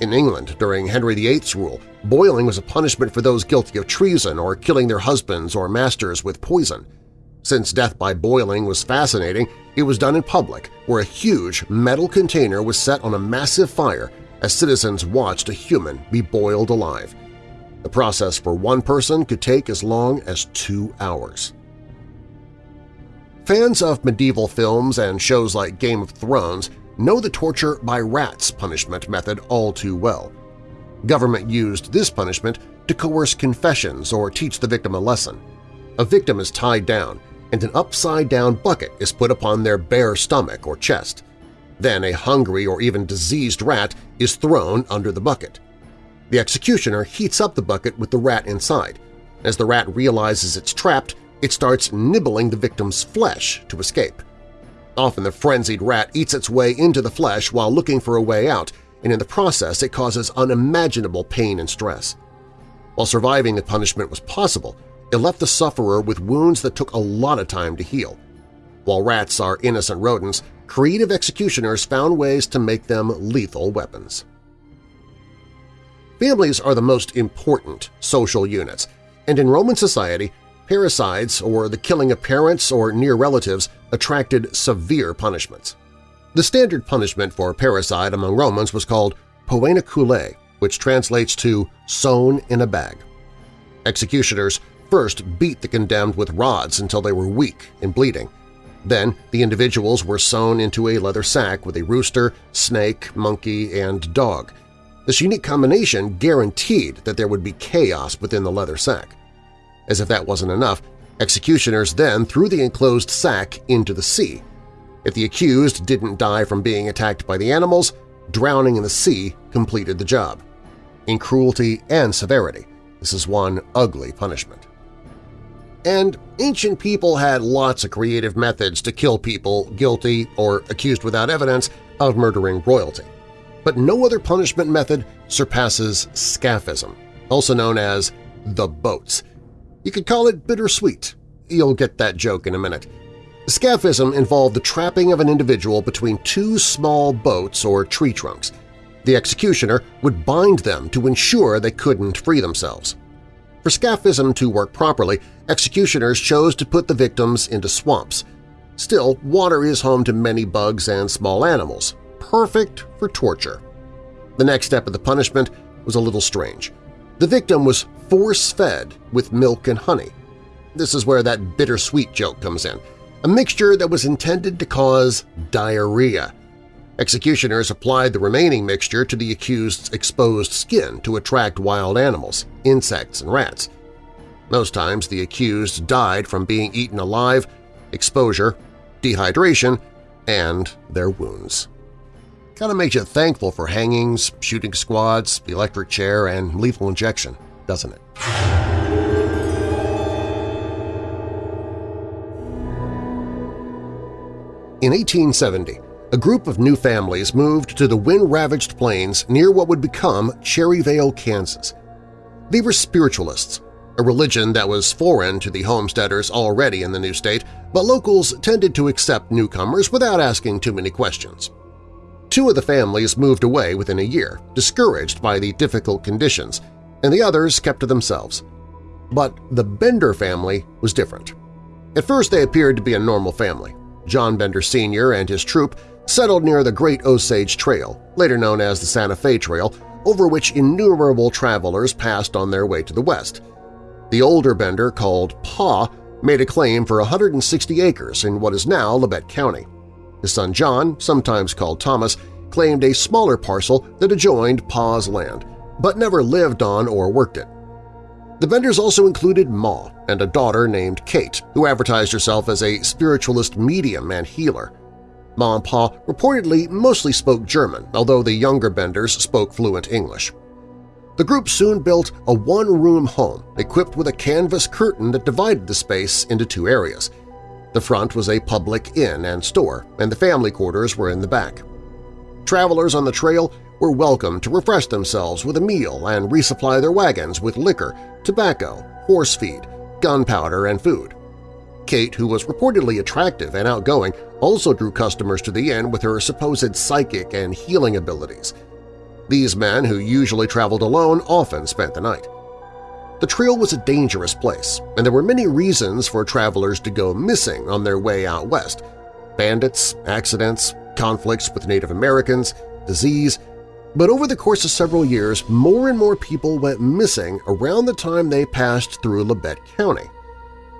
B: In England, during Henry VIII's rule, boiling was a punishment for those guilty of treason or killing their husbands or masters with poison. Since death by boiling was fascinating, it was done in public, where a huge metal container was set on a massive fire as citizens watched a human be boiled alive. The process for one person could take as long as two hours. Fans of medieval films and shows like Game of Thrones know the torture by rats punishment method all too well. Government used this punishment to coerce confessions or teach the victim a lesson. A victim is tied down, and an upside-down bucket is put upon their bare stomach or chest. Then a hungry or even diseased rat is thrown under the bucket. The executioner heats up the bucket with the rat inside. As the rat realizes it's trapped, it starts nibbling the victim's flesh to escape. Often the frenzied rat eats its way into the flesh while looking for a way out, and in the process it causes unimaginable pain and stress. While surviving the punishment was possible, it left the sufferer with wounds that took a lot of time to heal. While rats are innocent rodents, creative executioners found ways to make them lethal weapons. Families are the most important social units, and in Roman society, Parricides, or the killing of parents or near relatives, attracted severe punishments. The standard punishment for parricide among Romans was called poena cullei, which translates to sewn in a bag. Executioners first beat the condemned with rods until they were weak and bleeding. Then the individuals were sewn into a leather sack with a rooster, snake, monkey, and dog. This unique combination guaranteed that there would be chaos within the leather sack. As if that wasn't enough, executioners then threw the enclosed sack into the sea. If the accused didn't die from being attacked by the animals, drowning in the sea completed the job. In cruelty and severity, this is one ugly punishment. And ancient people had lots of creative methods to kill people guilty or accused without evidence of murdering royalty. But no other punishment method surpasses scaphism, also known as the boats, you could call it bittersweet. You'll get that joke in a minute. Scaphism involved the trapping of an individual between two small boats or tree trunks. The executioner would bind them to ensure they couldn't free themselves. For scaphism to work properly, executioners chose to put the victims into swamps. Still, water is home to many bugs and small animals, perfect for torture. The next step of the punishment was a little strange. The victim was force-fed with milk and honey. This is where that bittersweet joke comes in, a mixture that was intended to cause diarrhea. Executioners applied the remaining mixture to the accused's exposed skin to attract wild animals, insects, and rats. Most times the accused died from being eaten alive, exposure, dehydration, and their wounds. Kind of makes you thankful for hangings, shooting squads, the electric chair, and lethal injection, doesn't it? In 1870, a group of new families moved to the wind-ravaged plains near what would become Cherryvale, Kansas. They were spiritualists, a religion that was foreign to the homesteaders already in the new state, but locals tended to accept newcomers without asking too many questions. Two of the families moved away within a year, discouraged by the difficult conditions, and the others kept to themselves. But the Bender family was different. At first they appeared to be a normal family. John Bender Sr. and his troop settled near the Great Osage Trail, later known as the Santa Fe Trail, over which innumerable travelers passed on their way to the west. The older Bender, called Pa, made a claim for 160 acres in what is now Labette County. His son John, sometimes called Thomas, claimed a smaller parcel that adjoined Pa's land, but never lived on or worked it. The Benders also included Ma and a daughter named Kate, who advertised herself as a spiritualist medium and healer. Ma and Pa reportedly mostly spoke German, although the younger Benders spoke fluent English. The group soon built a one-room home equipped with a canvas curtain that divided the space into two areas. The front was a public inn and store, and the family quarters were in the back. Travelers on the trail were welcome to refresh themselves with a meal and resupply their wagons with liquor, tobacco, horse feed, gunpowder, and food. Kate, who was reportedly attractive and outgoing, also drew customers to the inn with her supposed psychic and healing abilities – these men, who usually traveled alone, often spent the night. The trail was a dangerous place, and there were many reasons for travelers to go missing on their way out west – bandits, accidents, conflicts with Native Americans, disease – but over the course of several years, more and more people went missing around the time they passed through Labette County.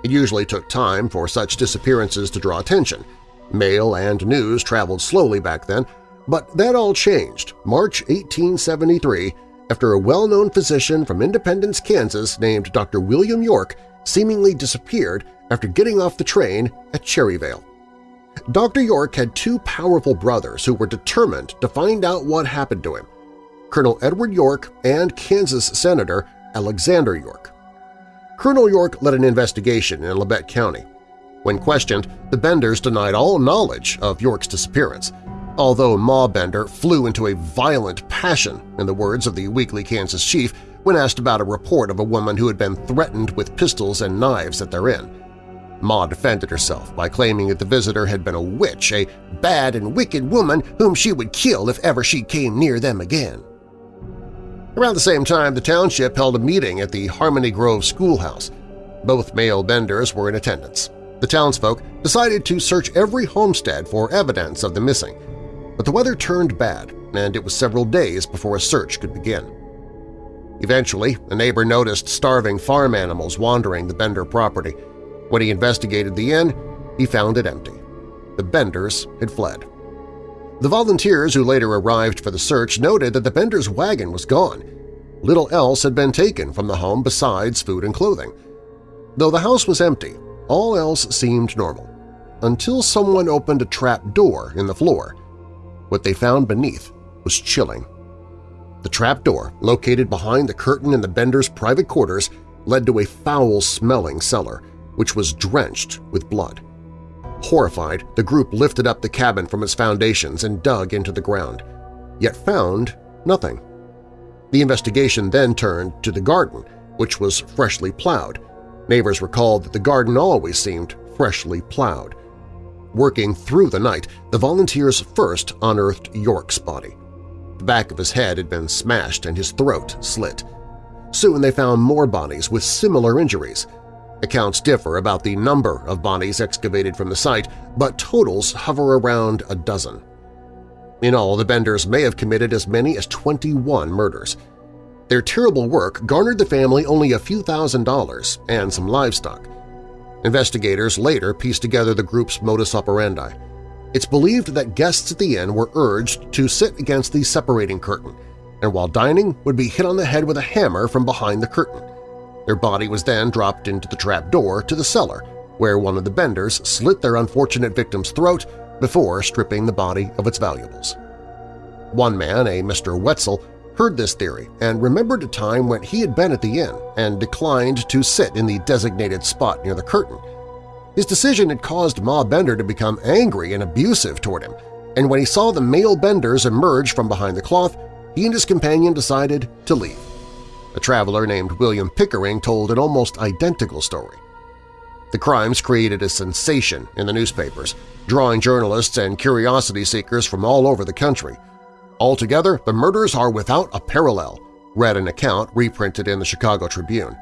B: It usually took time for such disappearances to draw attention. Mail and news traveled slowly back then, but that all changed March 1873 after a well-known physician from Independence, Kansas named Dr. William York seemingly disappeared after getting off the train at Cherryvale. Dr. York had two powerful brothers who were determined to find out what happened to him, Colonel Edward York and Kansas Senator Alexander York. Colonel York led an investigation in Labette County. When questioned, the Benders denied all knowledge of York's disappearance, although Ma Bender flew into a violent passion, in the words of the Weekly Kansas chief, when asked about a report of a woman who had been threatened with pistols and knives at their inn. Ma defended herself by claiming that the visitor had been a witch, a bad and wicked woman whom she would kill if ever she came near them again. Around the same time, the township held a meeting at the Harmony Grove schoolhouse. Both male Benders were in attendance. The townsfolk decided to search every homestead for evidence of the missing, but the weather turned bad, and it was several days before a search could begin. Eventually, a neighbor noticed starving farm animals wandering the Bender property. When he investigated the inn, he found it empty. The Benders had fled. The volunteers who later arrived for the search noted that the Benders' wagon was gone. Little else had been taken from the home besides food and clothing. Though the house was empty, all else seemed normal, until someone opened a trap door in the floor. What they found beneath was chilling. The trapdoor, located behind the curtain in the Bender's private quarters, led to a foul-smelling cellar, which was drenched with blood. Horrified, the group lifted up the cabin from its foundations and dug into the ground, yet found nothing. The investigation then turned to the garden, which was freshly plowed. Neighbors recalled that the garden always seemed freshly plowed. Working through the night, the volunteers first unearthed York's body. The back of his head had been smashed and his throat slit. Soon they found more bodies with similar injuries. Accounts differ about the number of bodies excavated from the site, but totals hover around a dozen. In all, the Benders may have committed as many as 21 murders. Their terrible work garnered the family only a few thousand dollars and some livestock. Investigators later pieced together the group's modus operandi. It's believed that guests at the inn were urged to sit against the separating curtain, and while dining would be hit on the head with a hammer from behind the curtain. Their body was then dropped into the trap door to the cellar, where one of the benders slit their unfortunate victim's throat before stripping the body of its valuables. One man, a Mr. Wetzel, heard this theory and remembered a time when he had been at the inn and declined to sit in the designated spot near the curtain. His decision had caused Ma Bender to become angry and abusive toward him, and when he saw the male Benders emerge from behind the cloth, he and his companion decided to leave. A traveler named William Pickering told an almost identical story. The crimes created a sensation in the newspapers, drawing journalists and curiosity seekers from all over the country. Altogether, the murders are without a parallel, read an account reprinted in the Chicago Tribune.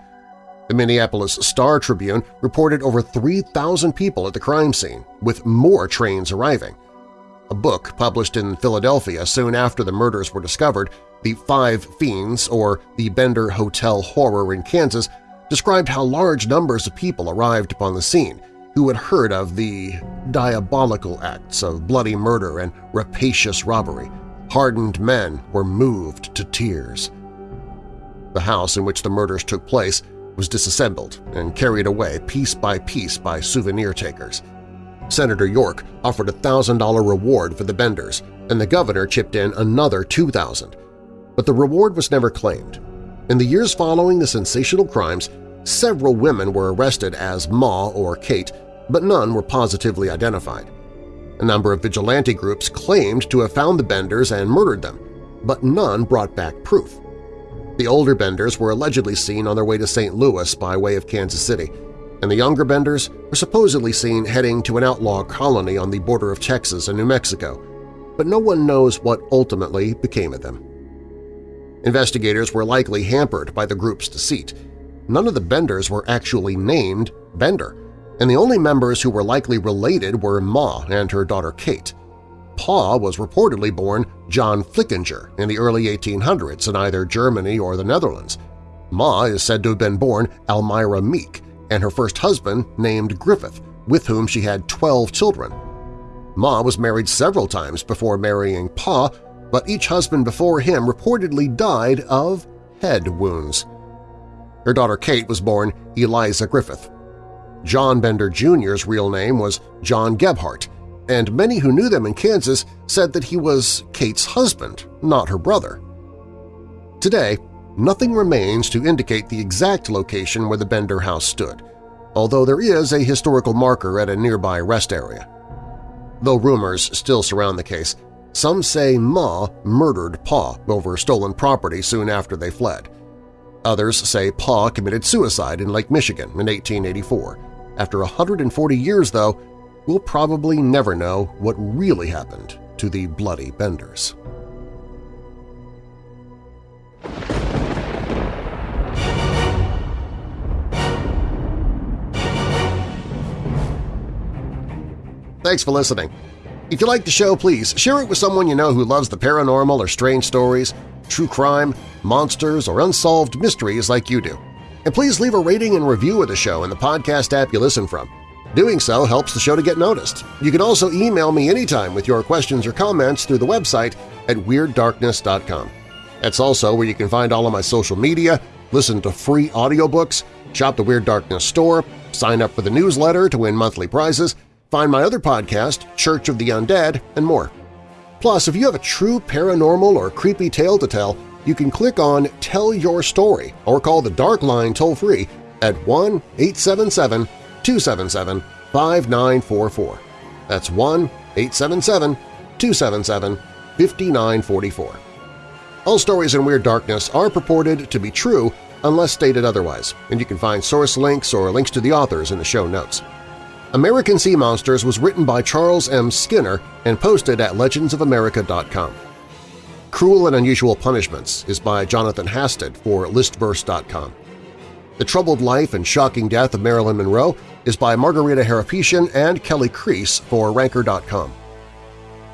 B: The Minneapolis Star-Tribune reported over 3,000 people at the crime scene, with more trains arriving. A book published in Philadelphia soon after the murders were discovered, The Five Fiends, or The Bender Hotel Horror in Kansas, described how large numbers of people arrived upon the scene who had heard of the diabolical acts of bloody murder and rapacious robbery. Hardened men were moved to tears. The house in which the murders took place was disassembled and carried away piece by piece by souvenir takers. Senator York offered a $1,000 reward for the Benders, and the governor chipped in another 2,000. But the reward was never claimed, in the years following the sensational crimes, several women were arrested as Ma or Kate, but none were positively identified. A number of vigilante groups claimed to have found the Benders and murdered them, but none brought back proof. The older Benders were allegedly seen on their way to St. Louis by way of Kansas City, and the younger Benders were supposedly seen heading to an outlaw colony on the border of Texas and New Mexico, but no one knows what ultimately became of them. Investigators were likely hampered by the group's deceit. None of the Benders were actually named Bender, and the only members who were likely related were Ma and her daughter Kate. Pa was reportedly born John Flickinger in the early 1800s in either Germany or the Netherlands. Ma is said to have been born Almira Meek and her first husband named Griffith, with whom she had 12 children. Ma was married several times before marrying Pa but each husband before him reportedly died of head wounds. Her daughter Kate was born Eliza Griffith. John Bender Jr.'s real name was John Gebhardt, and many who knew them in Kansas said that he was Kate's husband, not her brother. Today, nothing remains to indicate the exact location where the Bender house stood, although there is a historical marker at a nearby rest area. Though rumors still surround the case, some say Ma murdered Pa over stolen property soon after they fled. Others say Pa committed suicide in Lake Michigan in 1884. After 140 years, though, we'll probably never know what really happened to the Bloody Benders. Thanks for listening. If you like the show, please share it with someone you know who loves the paranormal or strange stories, true crime, monsters, or unsolved mysteries like you do. And please leave a rating and review of the show in the podcast app you listen from. Doing so helps the show to get noticed. You can also email me anytime with your questions or comments through the website at WeirdDarkness.com. That's also where you can find all of my social media, listen to free audiobooks, shop the Weird Darkness store, sign up for the newsletter to win monthly prizes, Find my other podcast, Church of the Undead, and more. Plus, if you have a true paranormal or creepy tale to tell, you can click on Tell Your Story or call the Dark Line toll-free at 1-877-277-5944. That's 1-877-277-5944. All stories in Weird Darkness are purported to be true unless stated otherwise, and you can find source links or links to the authors in the show notes. American Sea Monsters was written by Charles M. Skinner and posted at legendsofamerica.com. Cruel and Unusual Punishments is by Jonathan Hasted for listverse.com. The Troubled Life and Shocking Death of Marilyn Monroe is by Margarita Harapetian and Kelly Crease for Ranker.com.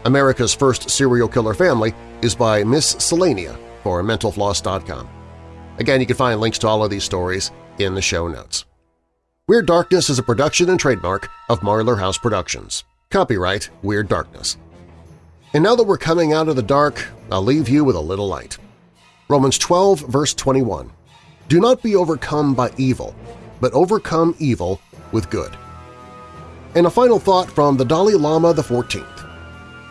B: America's First Serial Killer Family is by Miss Cellania for MentalFloss.com. Again, you can find links to all of these stories in the show notes. Weird Darkness is a production and trademark of Marlar House Productions. Copyright Weird Darkness. And now that we're coming out of the dark, I'll leave you with a little light. Romans 12, verse 21. Do not be overcome by evil, but overcome evil with good. And a final thought from the Dalai Lama the 14th.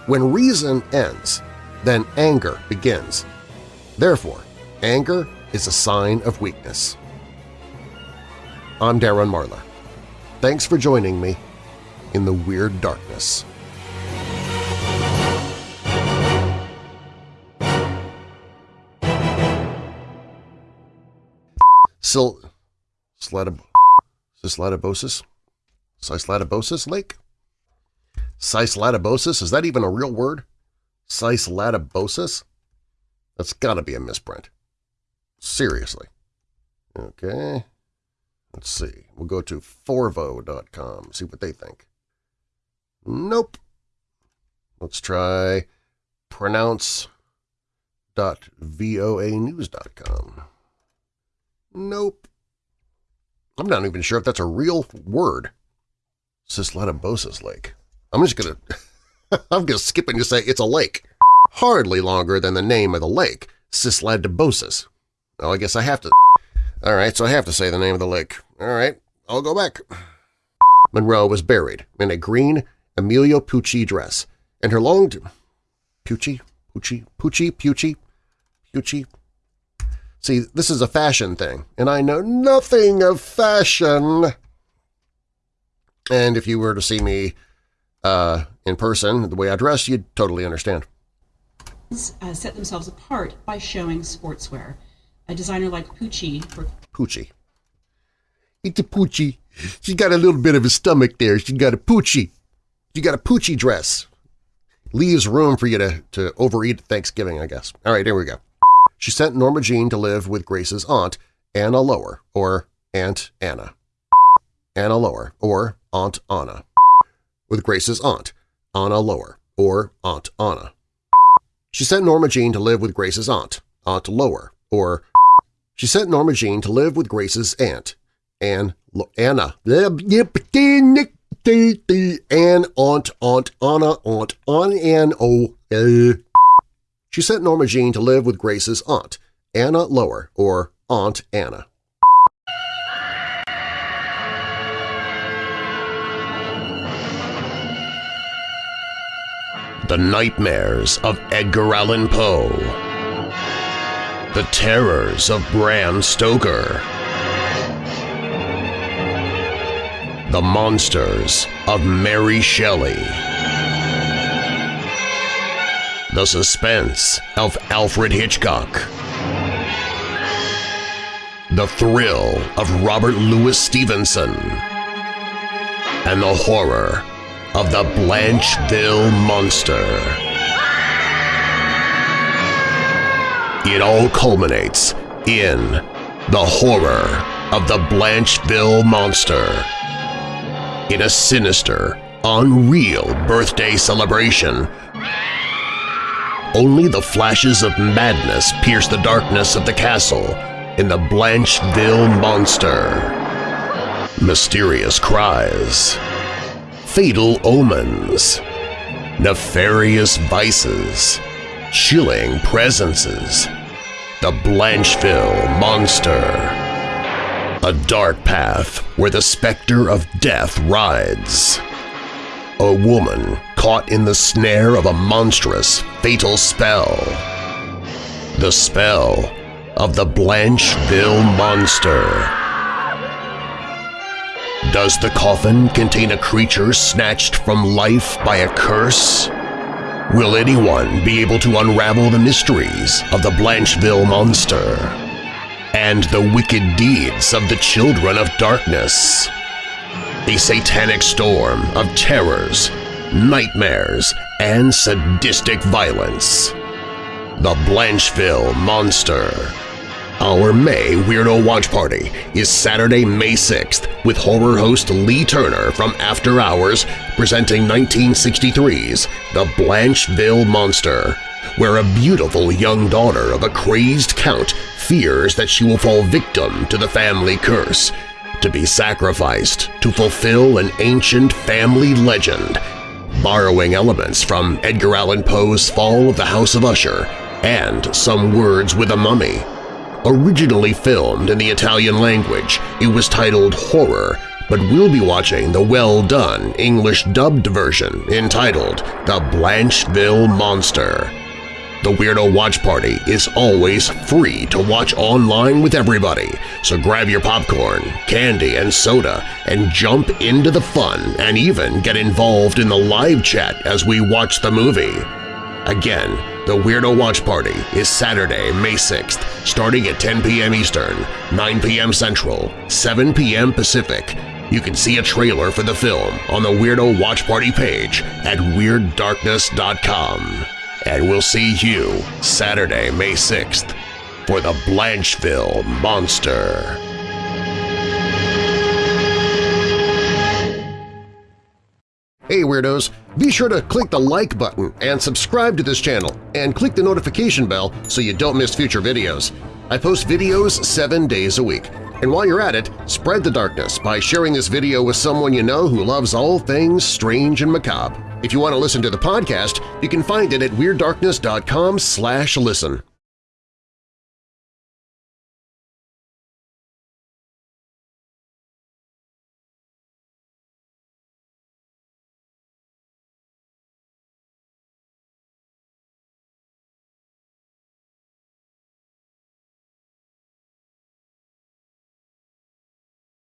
B: When reason ends, then anger begins. Therefore, anger is a sign of weakness. I'm Darren Marlar. thanks for joining me in the Weird Darkness. Sil... Slatib... Sislatibosis? Sislatibosis Lake? Sislatibosis? Is that even a real word? Sislatibosis? That's gotta be a misprint. Seriously. Okay. Let's see. We'll go to forvo.com, see what they think. Nope. Let's try pronounce.voanews.com. Nope. I'm not even sure if that's a real word. Sysladobsis Lake. I'm just gonna... I'm gonna skip and just say it's a lake. Hardly longer than the name of the lake, Sysladobsis. Oh, I guess I have to... All right, so I have to say the name of the lake. All right, I'll go back. Monroe was buried in a green Emilio Pucci dress, and her long... Pucci? Pucci? Pucci? Pucci? Pucci? See, this is a fashion thing, and I know nothing of fashion. And if you were to see me uh, in person, the way I dress, you'd totally understand.
C: Uh, set themselves apart by showing sportswear. A designer like Pucci... For-
B: Pucci. It's a Pucci. She's got a little bit of a stomach there. She's got a Pucci. She got a Pucci dress. Leaves room for you to, to overeat at Thanksgiving, I guess. All right, here we go. She sent Norma Jean to live with Grace's aunt, Anna Lower, or Aunt Anna. Anna Lower, or Aunt Anna. With Grace's aunt, Anna Lower, or Aunt Anna. She sent Norma Jean to live with Grace's aunt, Aunt Lower, or she sent Norma Jean to live with Grace's aunt, Ann, Anna, Ann, Aunt, Aunt, Anna, Aunt, Aunt, Ann, O. She sent Norma Jean to live with Grace's aunt, Anna Lower, or Aunt Anna. The Nightmares of Edgar Allan Poe. The Terrors of Bram Stoker. The Monsters of Mary Shelley The Suspense of Alfred Hitchcock The Thrill of Robert Louis Stevenson and the horror of the Blancheville Monster. It all culminates in the horror of the Blancheville Monster. In a sinister, unreal birthday celebration, only the flashes of madness pierce the darkness of the castle in the Blancheville Monster. Mysterious cries, fatal omens, nefarious vices, chilling presences, the Blancheville Monster. A dark path where the specter of death rides. A woman caught in the snare of a monstrous, fatal spell. The spell of the Blancheville Monster. Does the coffin contain a creature snatched from life by a curse? Will anyone be able to unravel the mysteries of the Blancheville Monster and the wicked deeds of the Children of Darkness? A satanic storm of terrors, nightmares, and sadistic violence. The Blancheville Monster our May Weirdo Watch Party is Saturday, May 6th with horror host Lee Turner from After Hours presenting 1963's The Blancheville Monster, where a beautiful young daughter of a crazed count fears that she will fall victim to the family curse, to be sacrificed to fulfill an ancient family legend, borrowing elements from Edgar Allan Poe's Fall of the House of Usher and Some Words with a Mummy. Originally filmed in the Italian language, it was titled Horror, but we'll be watching the well-done English dubbed version entitled The Blancheville Monster. The Weirdo Watch Party is always free to watch online with everybody, so grab your popcorn, candy, and soda and jump into the fun and even get involved in the live chat as we watch the movie. Again, the Weirdo Watch Party is Saturday, May 6th, starting at 10 p.m. Eastern, 9 p.m. Central, 7 p.m. Pacific. You can see a trailer for the film on the Weirdo Watch Party page at WeirdDarkness.com and we'll see you Saturday, May 6th for the Blancheville Monster. Hey Weirdos! Be sure to click the like button and subscribe to this channel and click the notification bell so you don't miss future videos. I post videos seven days a week. And while you're at it, spread the darkness by sharing this video with someone you know who loves all things strange and macabre. If you want to listen to the podcast, you can find it at WeirdDarkness.com slash listen.